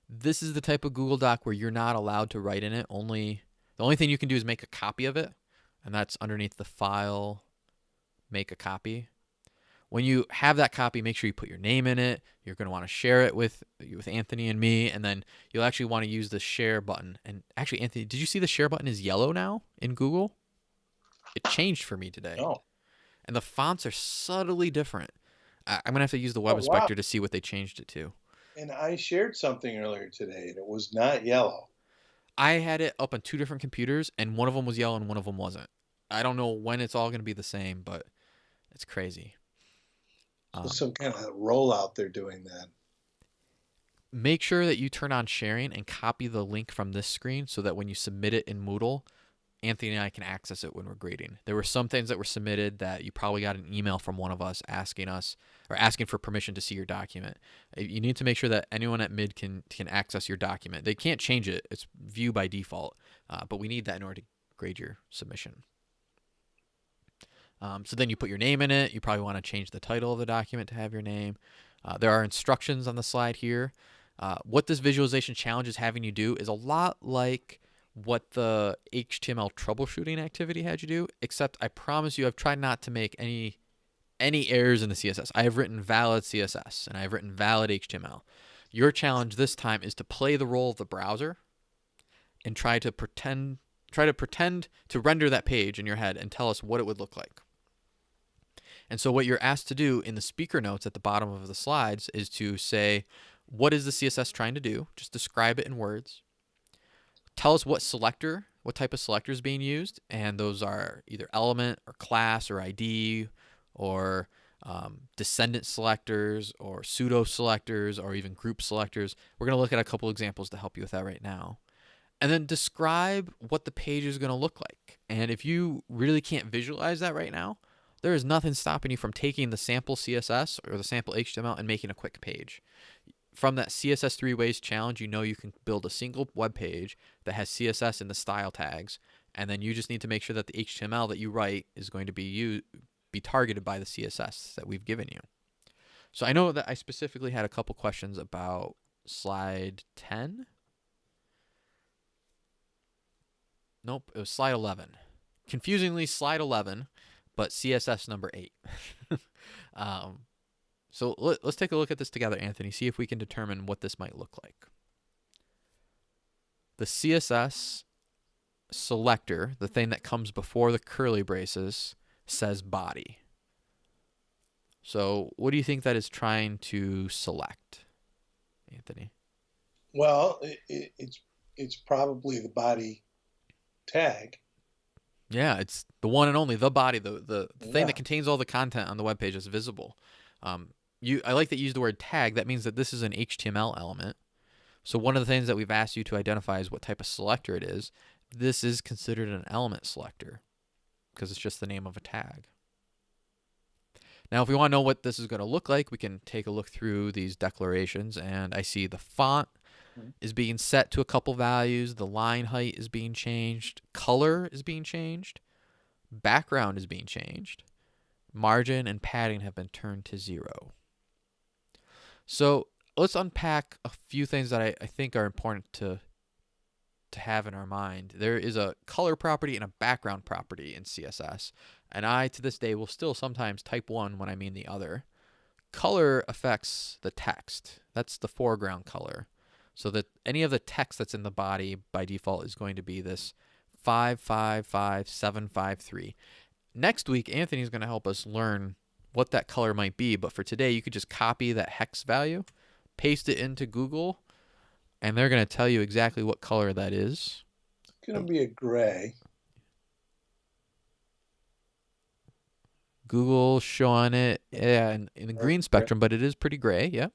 This is the type of Google Doc where you're not allowed to write in it. Only the only thing you can do is make a copy of it, and that's underneath the file, make a copy when you have that copy, make sure you put your name in it. You're going to want to share it with with Anthony and me, and then you'll actually want to use the share button. And actually, Anthony, did you see the share button is yellow now in Google? It changed for me today. Oh. And the fonts are subtly different. I, am gonna have to use the oh, web oh, inspector wow. to see what they changed it to. And I shared something earlier today, and it was not yellow. I had it up on two different computers, and one of them was yellow and one of them wasn't. I don't know when it's all gonna be the same, but it's crazy. Um, some kind of rollout they're doing that. Make sure that you turn on sharing and copy the link from this screen so that when you submit it in Moodle, Anthony and I can access it when we're grading. There were some things that were submitted that you probably got an email from one of us asking us or asking for permission to see your document. Uh, you need to make sure that anyone at Mid can can access your document. They can't change it; it's view by default, uh, but we need that in order to grade your submission. Um, so then you put your name in it. You probably want to change the title of the document to have your name. Uh, there are instructions on the slide here. Uh, what this visualization challenge is having you do is a lot like what the HTML troubleshooting activity had you do, except I promise you I've tried not to make any any errors in the CSS. I have written valid CSS and I have written valid HTML. Your challenge this time is to play the role of the browser and try to pretend try to pretend to render that page in your head and tell us what it would look like. And so what you're asked to do in the speaker notes at the bottom of the slides is to say, what is the CSS trying to do? Just describe it in words. Tell us what selector, what type of selector is being used. And those are either element or class or ID or um, descendant selectors or pseudo selectors or even group selectors. We're going to look at a couple examples to help you with that right now. And then describe what the page is going to look like. And if you really can't visualize that right now, there is nothing stopping you from taking the sample CSS or the sample HTML and making a quick page. From that CSS three ways challenge, you know you can build a single web page that has CSS in the style tags, and then you just need to make sure that the HTML that you write is going to be be targeted by the CSS that we've given you. So I know that I specifically had a couple questions about slide 10. Nope, it was slide 11. Confusingly, slide 11 but CSS number eight. um, so let, us take a look at this together, Anthony, see if we can determine what this might look like. The CSS selector, the thing that comes before the curly braces, says body. So what do you think that is trying to select, Anthony? Well, it, it's it's probably the body tag. Yeah, it's the one and only the body, the the, the yeah. thing that contains all the content on the web page is visible. Um, you I like that you use the word tag. That means that this is an HTML element. So one of the things that we've asked you to identify is what type of selector it is. this is considered an element selector because it's just the name of a tag. Now, if we want to know what this is going to look like, we can take a look through these declarations and I see the font Mhm. is being set to a couple values, the line height is being changed, color is being changed, background is being changed, margin and padding have been turned to zero. So let's unpack a few things that I, I think are important to to have in our mind. There is a color property and a background property in CSS, and I to this day will still sometimes type one when I mean the other. Color affects the text. That's the foreground color. So that any of the text that's in the body by default is going to be this 555753. Next week, Anthony is going to help us learn what that color might be. But for today, you could just copy that hex value, paste it into Google, and they're going to tell you exactly what color that is. It's going to be a gray. Google showing it, yeah, in, in the green spectrum, but it is pretty gray. Yep.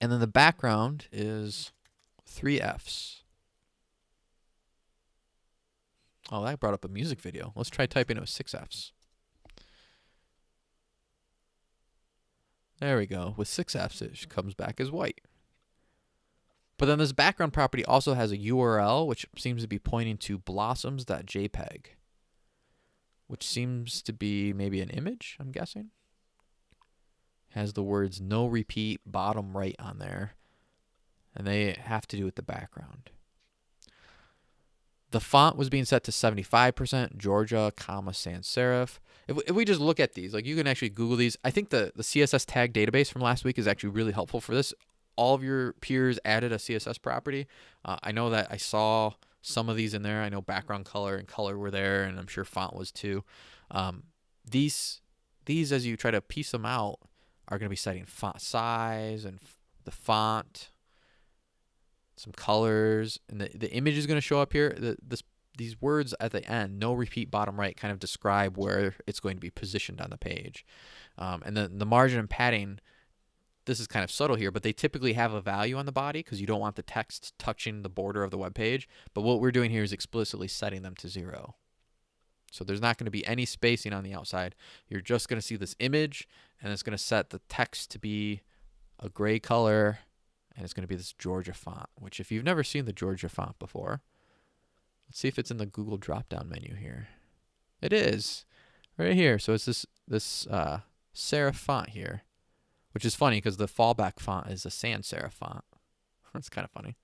And then the background is three Fs. Oh, that brought up a music video. Let's try typing it with six Fs. There we go. With six Fs, it comes back as white. But then this background property also has a URL, which seems to be pointing to blossoms.jpg, which seems to be maybe an image, I'm guessing. Has the words no repeat bottom right on there, and they have to do with the background. The font was being set to 75%, Georgia, comma, sans serif. If, if we just look at these, like you can actually Google these. I think the, the CSS tag database from last week is actually really helpful for this. All of your peers added a CSS property. Uh, I know that I saw some of these in there. I know background color and color were there, and I'm sure font was too. Um, these, these as you try to piece them out, are going to be setting font size and the font, some colors, and the, the image is going to show up here. The, this these words at the end, no repeat bottom right, kind of describe where it's going to be positioned on the page. Um, and then the margin and padding, this is kind of subtle here, but they typically have a value on the body because you don't want the text touching the border of the web page. But what we're doing here is explicitly setting them to zero. So there's not going to be any spacing on the outside. You're just going to see this image, and it's going to set the text to be a gray color, and it's going to be this Georgia font, which if you've never seen the Georgia font before, let's see if it's in the Google drop-down menu here. It is right here. So it's this this uh, serif font here, which is funny because the fallback font is a sans serif font. that's kind of funny.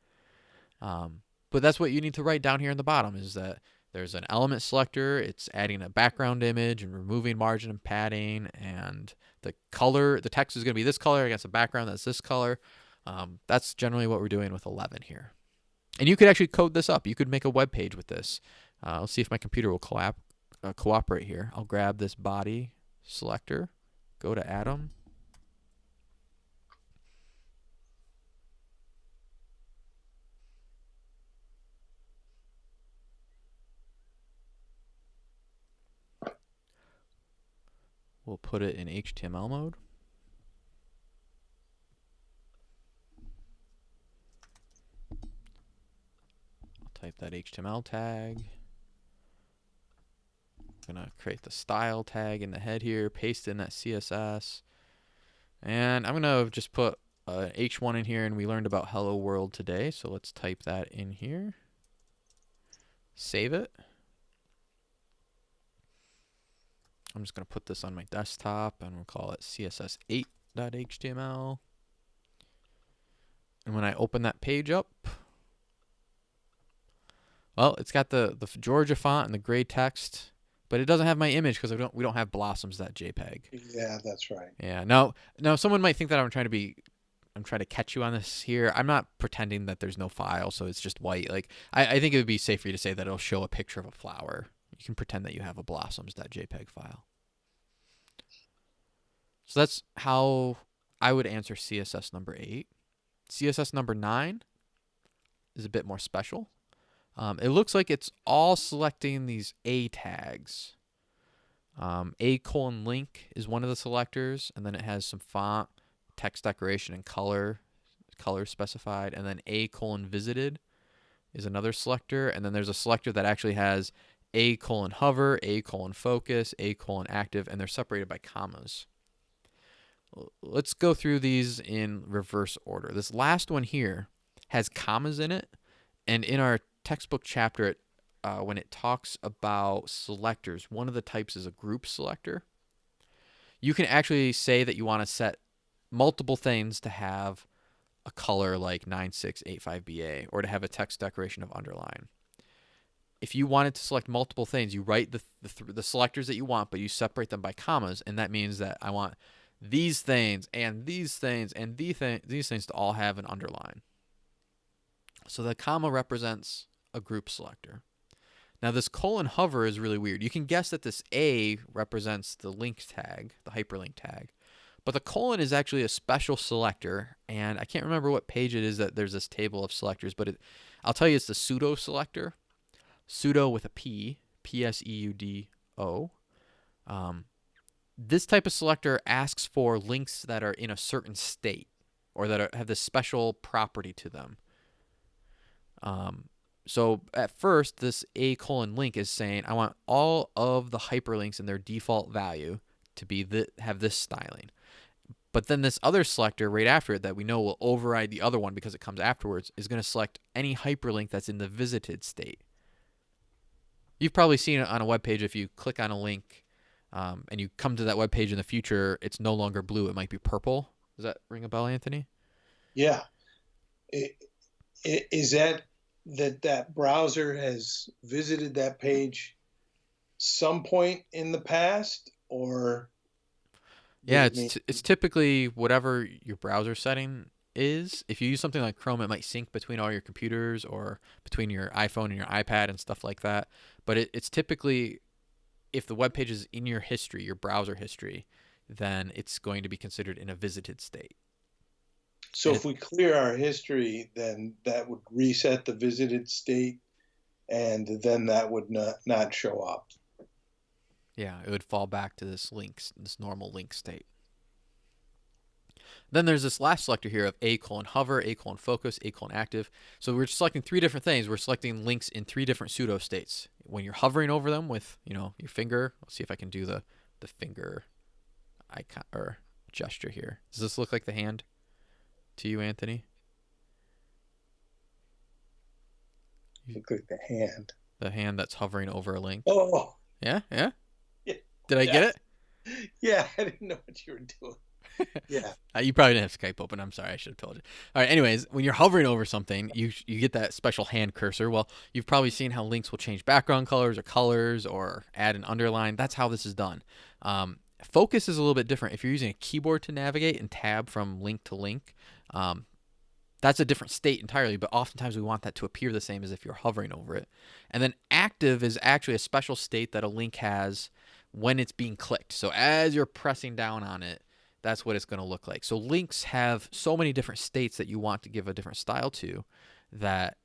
Um, but that's what you need to write down here in the bottom is that there's an element selector. It's adding a background image and removing margin and padding, and the color, the text is going to be this color against a background that's this color. Um, that's generally what we're doing with 11 here. And you could actually code this up. You could make a web page with this. Uh, let's see if my computer will collab, uh, cooperate here. I'll grab this body selector, go to Atom. We'll put it in HTML mode. I'll type that HTML tag. I'm gonna create the style tag in the head here, paste in that CSS. And I'm gonna just put uh, H1 in here and we learned about hello world today. So let's type that in here. Save it. I'm just going to put this on my desktop and we'll call it css8.html. And when I open that page up, well, it's got the, the Georgia font and the gray text, but it doesn't have my image because don't, we don't have blossoms.jpg. Yeah, that's right. Yeah. Now, now someone might think that I'm trying to be, I'm trying to catch you on this here. I'm not pretending that there's no file, so it's just white. Like I, I think it would be safe for you to say that it'll show a picture of a flower. You can pretend that you have a blossoms.jpg file. So that's how I would answer CSS number eight. CSS number nine is a bit more special. Um, it looks like it's all selecting these A tags. Um, a colon link is one of the selectors, and then it has some font, text decoration, and color, color specified, and then A colon visited is another selector, and then there's a selector that actually has a colon hover, a colon focus, a colon active, and they're separated by commas. Let's go through these in reverse order. This last one here has commas in it, and in our textbook chapter, it, uh, when it talks about selectors, one of the types is a group selector. You can actually say that you want to set multiple things to have a color like 9685BA or to have a text decoration of underline. If you wanted to select multiple things, you write the, the, the selectors that you want, but you separate them by commas, and that means that I want these things and these things and these, th- these things to all have an underline. So the comma represents a group selector. Now this colon hover is really weird. You can guess that this A represents the link tag, the hyperlink tag. But the colon is actually a special selector, and I can't remember what page it is that there's this table of selectors, but it, I'll tell you it's the pseudo selector. Pseudo with a P, P S E U D O. Um, this type of selector asks for links that are in a certain state or that are, have this special property to them. Um, so at first, this a colon link is saying I want all of the hyperlinks in their default value to be the, have this styling. But then this other selector right after it that we know will override the other one because it comes afterwards is going to select any hyperlink that's in the visited state. You've probably seen it on a web page if you click on a link um, and you come to that web page in the future, it's no longer blue, it might be purple. Does that ring a bell, Anthony? Yeah. Is that that that browser has visited that page some point in the past or yeah, it's it's typically whatever your browser setting is. If you use something like Chrome, it might sync between all your computers or between your iPhone and your iPad and stuff like that. But it, it's typically if the web page is in your history, your browser history, then it's going to be considered in a visited state. So and if we clear our history, then that would reset the visited state, and then that would not, not show up. Yeah, it would fall back to this links, this normal link state. Then there's this last selector here of A colon hover, A colon focus, A colon active. So we're selecting three different things. We're selecting links in three different pseudo states. When you're hovering over them with, you know, your finger, let's see if I can do the, the finger icon or gesture here. Does this look like the hand to you, Anthony? Look like the hand. The hand that's hovering over a link. Oh. Yeah, yeah. Did I get it? Yeah, I didn't know what you were doing. Yeah. uh, you probably didn't have Skype open. I'm sorry. I should have told you. All right. Anyways, when you're hovering over something, you you get that special hand cursor. Well, you've probably seen how links will change background colors or colors or add an underline. That's how this is done. Um, focus is a little bit different. If you're using a keyboard to navigate and tab from link to link, um, that's a different state entirely, but oftentimes we want that to appear the same as if you're hovering over it. And then active is actually a special state that a link has when it's being clicked. So as you're pressing down on it, that's what it's going to look like. So links have so many different states that you want to give a different style to that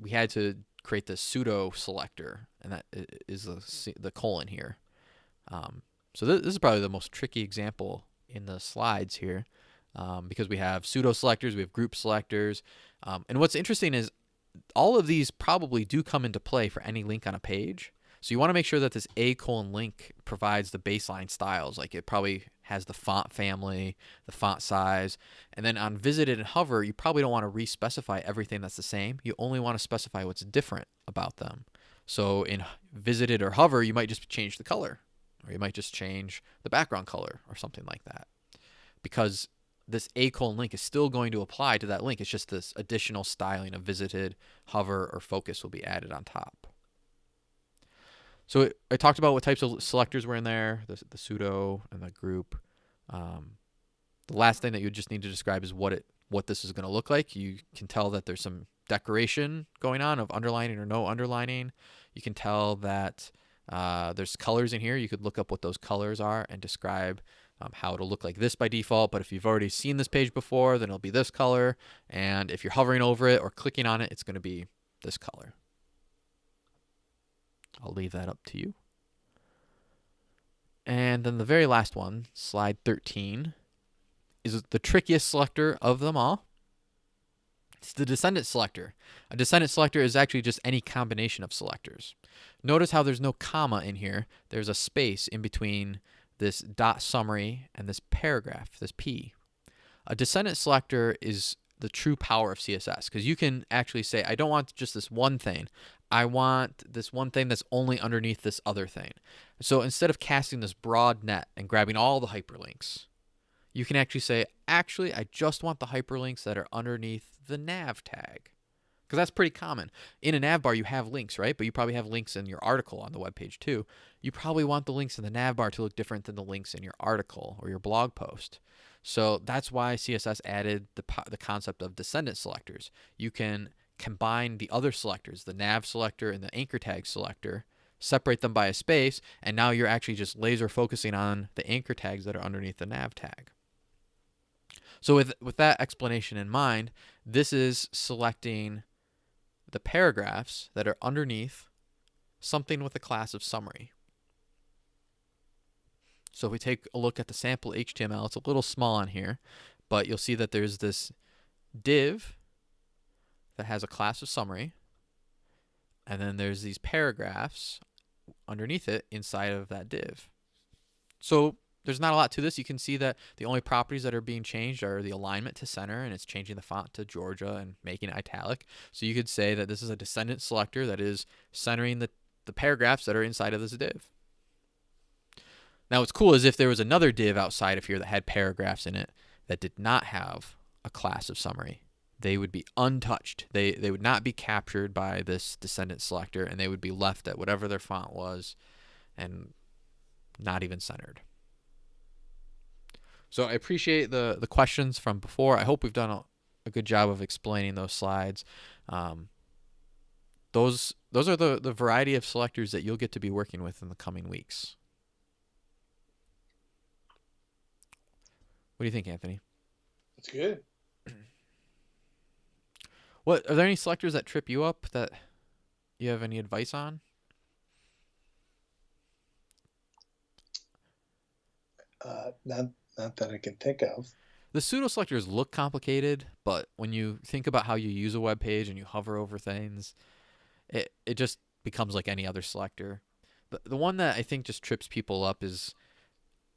we had to create the pseudo selector, and that is the, the colon here. Um, so this, is probably the most tricky example in the slides here um, because we have pseudo selectors, we have group selectors. Um, and what's interesting is all of these probably do come into play for any link on a page. So you want to make sure that this A colon link provides the baseline styles. Like it probably has the font family, the font size, and then on visited and hover, you probably don't want to re-specify everything that's the same. You only want to specify what's different about them. So in visited or hover, you might just change the color, or you might just change the background color or something like that. Because this A colon link is still going to apply to that link. It's just this additional styling of visited, hover, or focus will be added on top. So I talked about what types of selectors were in there, the, the pseudo and the group. Um, the last thing that you just need to describe is what it what this is going to look like. You can tell that there's some decoration going on of underlining or no underlining. You can tell that uh, there's colors in here. You could look up what those colors are and describe um, how it'll look like this by default. But if you've already seen this page before, then it'll be this color. And if you're hovering over it or clicking on it, it's going to be this color. I'll leave that up to you. And then the very last one, slide 13, is the trickiest selector of them all. It's the descendant selector. A descendant selector is actually just any combination of selectors. Notice how there's no comma in here. There's a space in between this dot summary and this paragraph, this P. A descendant selector is the true power of CSS because you can actually say, I don't want just this one thing. I want this one thing that's only underneath this other thing. So instead of casting this broad net and grabbing all the hyperlinks, you can actually say, actually, I just want the hyperlinks that are underneath the nav tag. Because that's pretty common. In a nav bar, you have links, right? But you probably have links in your article on the web page too. You probably want the links in the nav bar to look different than the links in your article or your blog post. So that's why CSS added the, the concept of descendant selectors. You can combine the other selectors, the nav selector and the anchor tag selector, separate them by a space, and now you're actually just laser focusing on the anchor tags that are underneath the nav tag. So with, with that explanation in mind, this is selecting the paragraphs that are underneath something with a class of summary. So if we take a look at the sample HTML, it's a little small on here, but you'll see that there's this div that has a class of summary, and then there's these paragraphs underneath it inside of that div. So there's not a lot to this. You can see that the only properties that are being changed are the alignment to center, and it's changing the font to Georgia and making it italic. So you could say that this is a descendant selector that is centering the, the paragraphs that are inside of this div. Now what's cool is if there was another div outside of here that had paragraphs in it that did not have a class of summary, they would be untouched. They, they would not be captured by this descendant selector, and they would be left at whatever their font was and not even centered. So I appreciate the the questions from before. I hope we've done a, a good job of explaining those slides. Um, those those are the the variety of selectors that you'll get to be working with in the coming weeks. What do you think, Anthony? That's good. What are there any selectors that trip you up that you have any advice on? Uh, not not that I can think of. The pseudo selectors look complicated, but when you think about how you use a web page and you hover over things, it it just becomes like any other selector. The the one that I think just trips people up is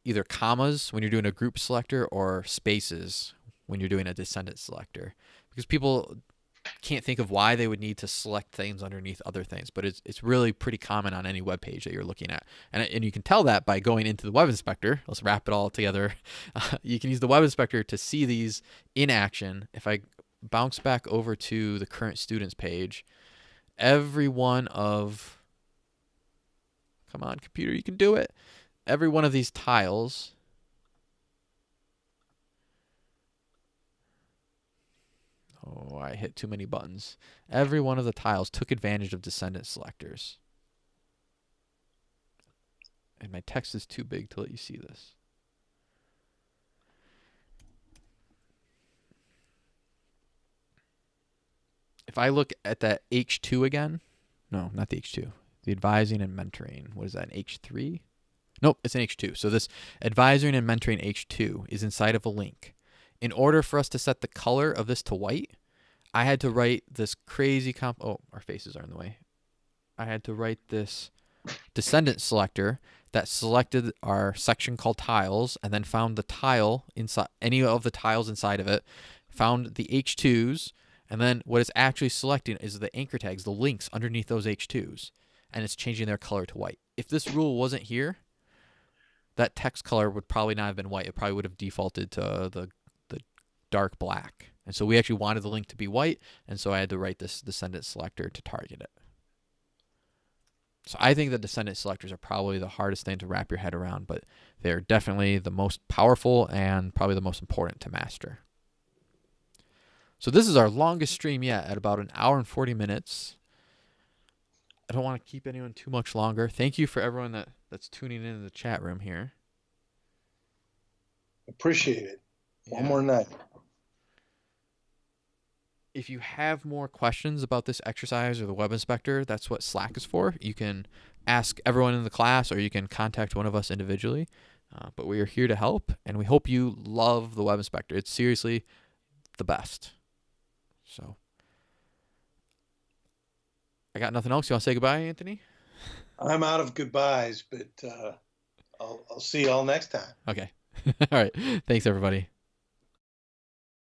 either commas when you're doing a group selector or spaces when you're doing a descendant selector because people can't think of why they would need to select things underneath other things, but it's, it's really pretty common on any web page that you're looking at. And, and you can tell that by going into the web inspector. Let's wrap it all together. Uh, you can use the web inspector to see these in action. If I bounce back over to the current students page, every one of, come on, computer, you can do it. Every one of these tiles Oh, I hit too many buttons. Every one of the tiles took advantage of descendant selectors. And my text is too big to let you see this. If I look at that H2 again, no, not the H2, the advising and mentoring. What is that, an H3? Nope, it's an H2. So this advising and mentoring H2 is inside of a link in order for us to set the color of this to white, I had to write this crazy comp. Oh, our faces are in the way. I had to write this descendant selector that selected our section called tiles and then found the tile inside any of the tiles inside of it, found the H2s, and then what it's actually selecting is the anchor tags, the links underneath those H2s, and it's changing their color to white. If this rule wasn't here, that text color would probably not have been white. It probably would have defaulted to the dark black. And so we actually wanted the link to be white, and so I had to write this descendant selector to target it. So I think the descendant selectors are probably the hardest thing to wrap your head around, but they're definitely the most powerful and probably the most important to master. So this is our longest stream yet at about an hour and 40 minutes. I don't want to keep anyone too much longer. Thank you for everyone that, that's tuning in in the chat room here. Appreciate it. One yeah. more night if you have more questions about this exercise or the web inspector, that's what Slack is for. You can ask everyone in the class or you can contact one of us individually. Uh, but we are here to help and we hope you love the web inspector. It's seriously the best. So I got nothing else. You want to say goodbye, Anthony? I'm out of goodbyes, but uh, I'll, I'll see you all next time. Okay. all right. Thanks, everybody.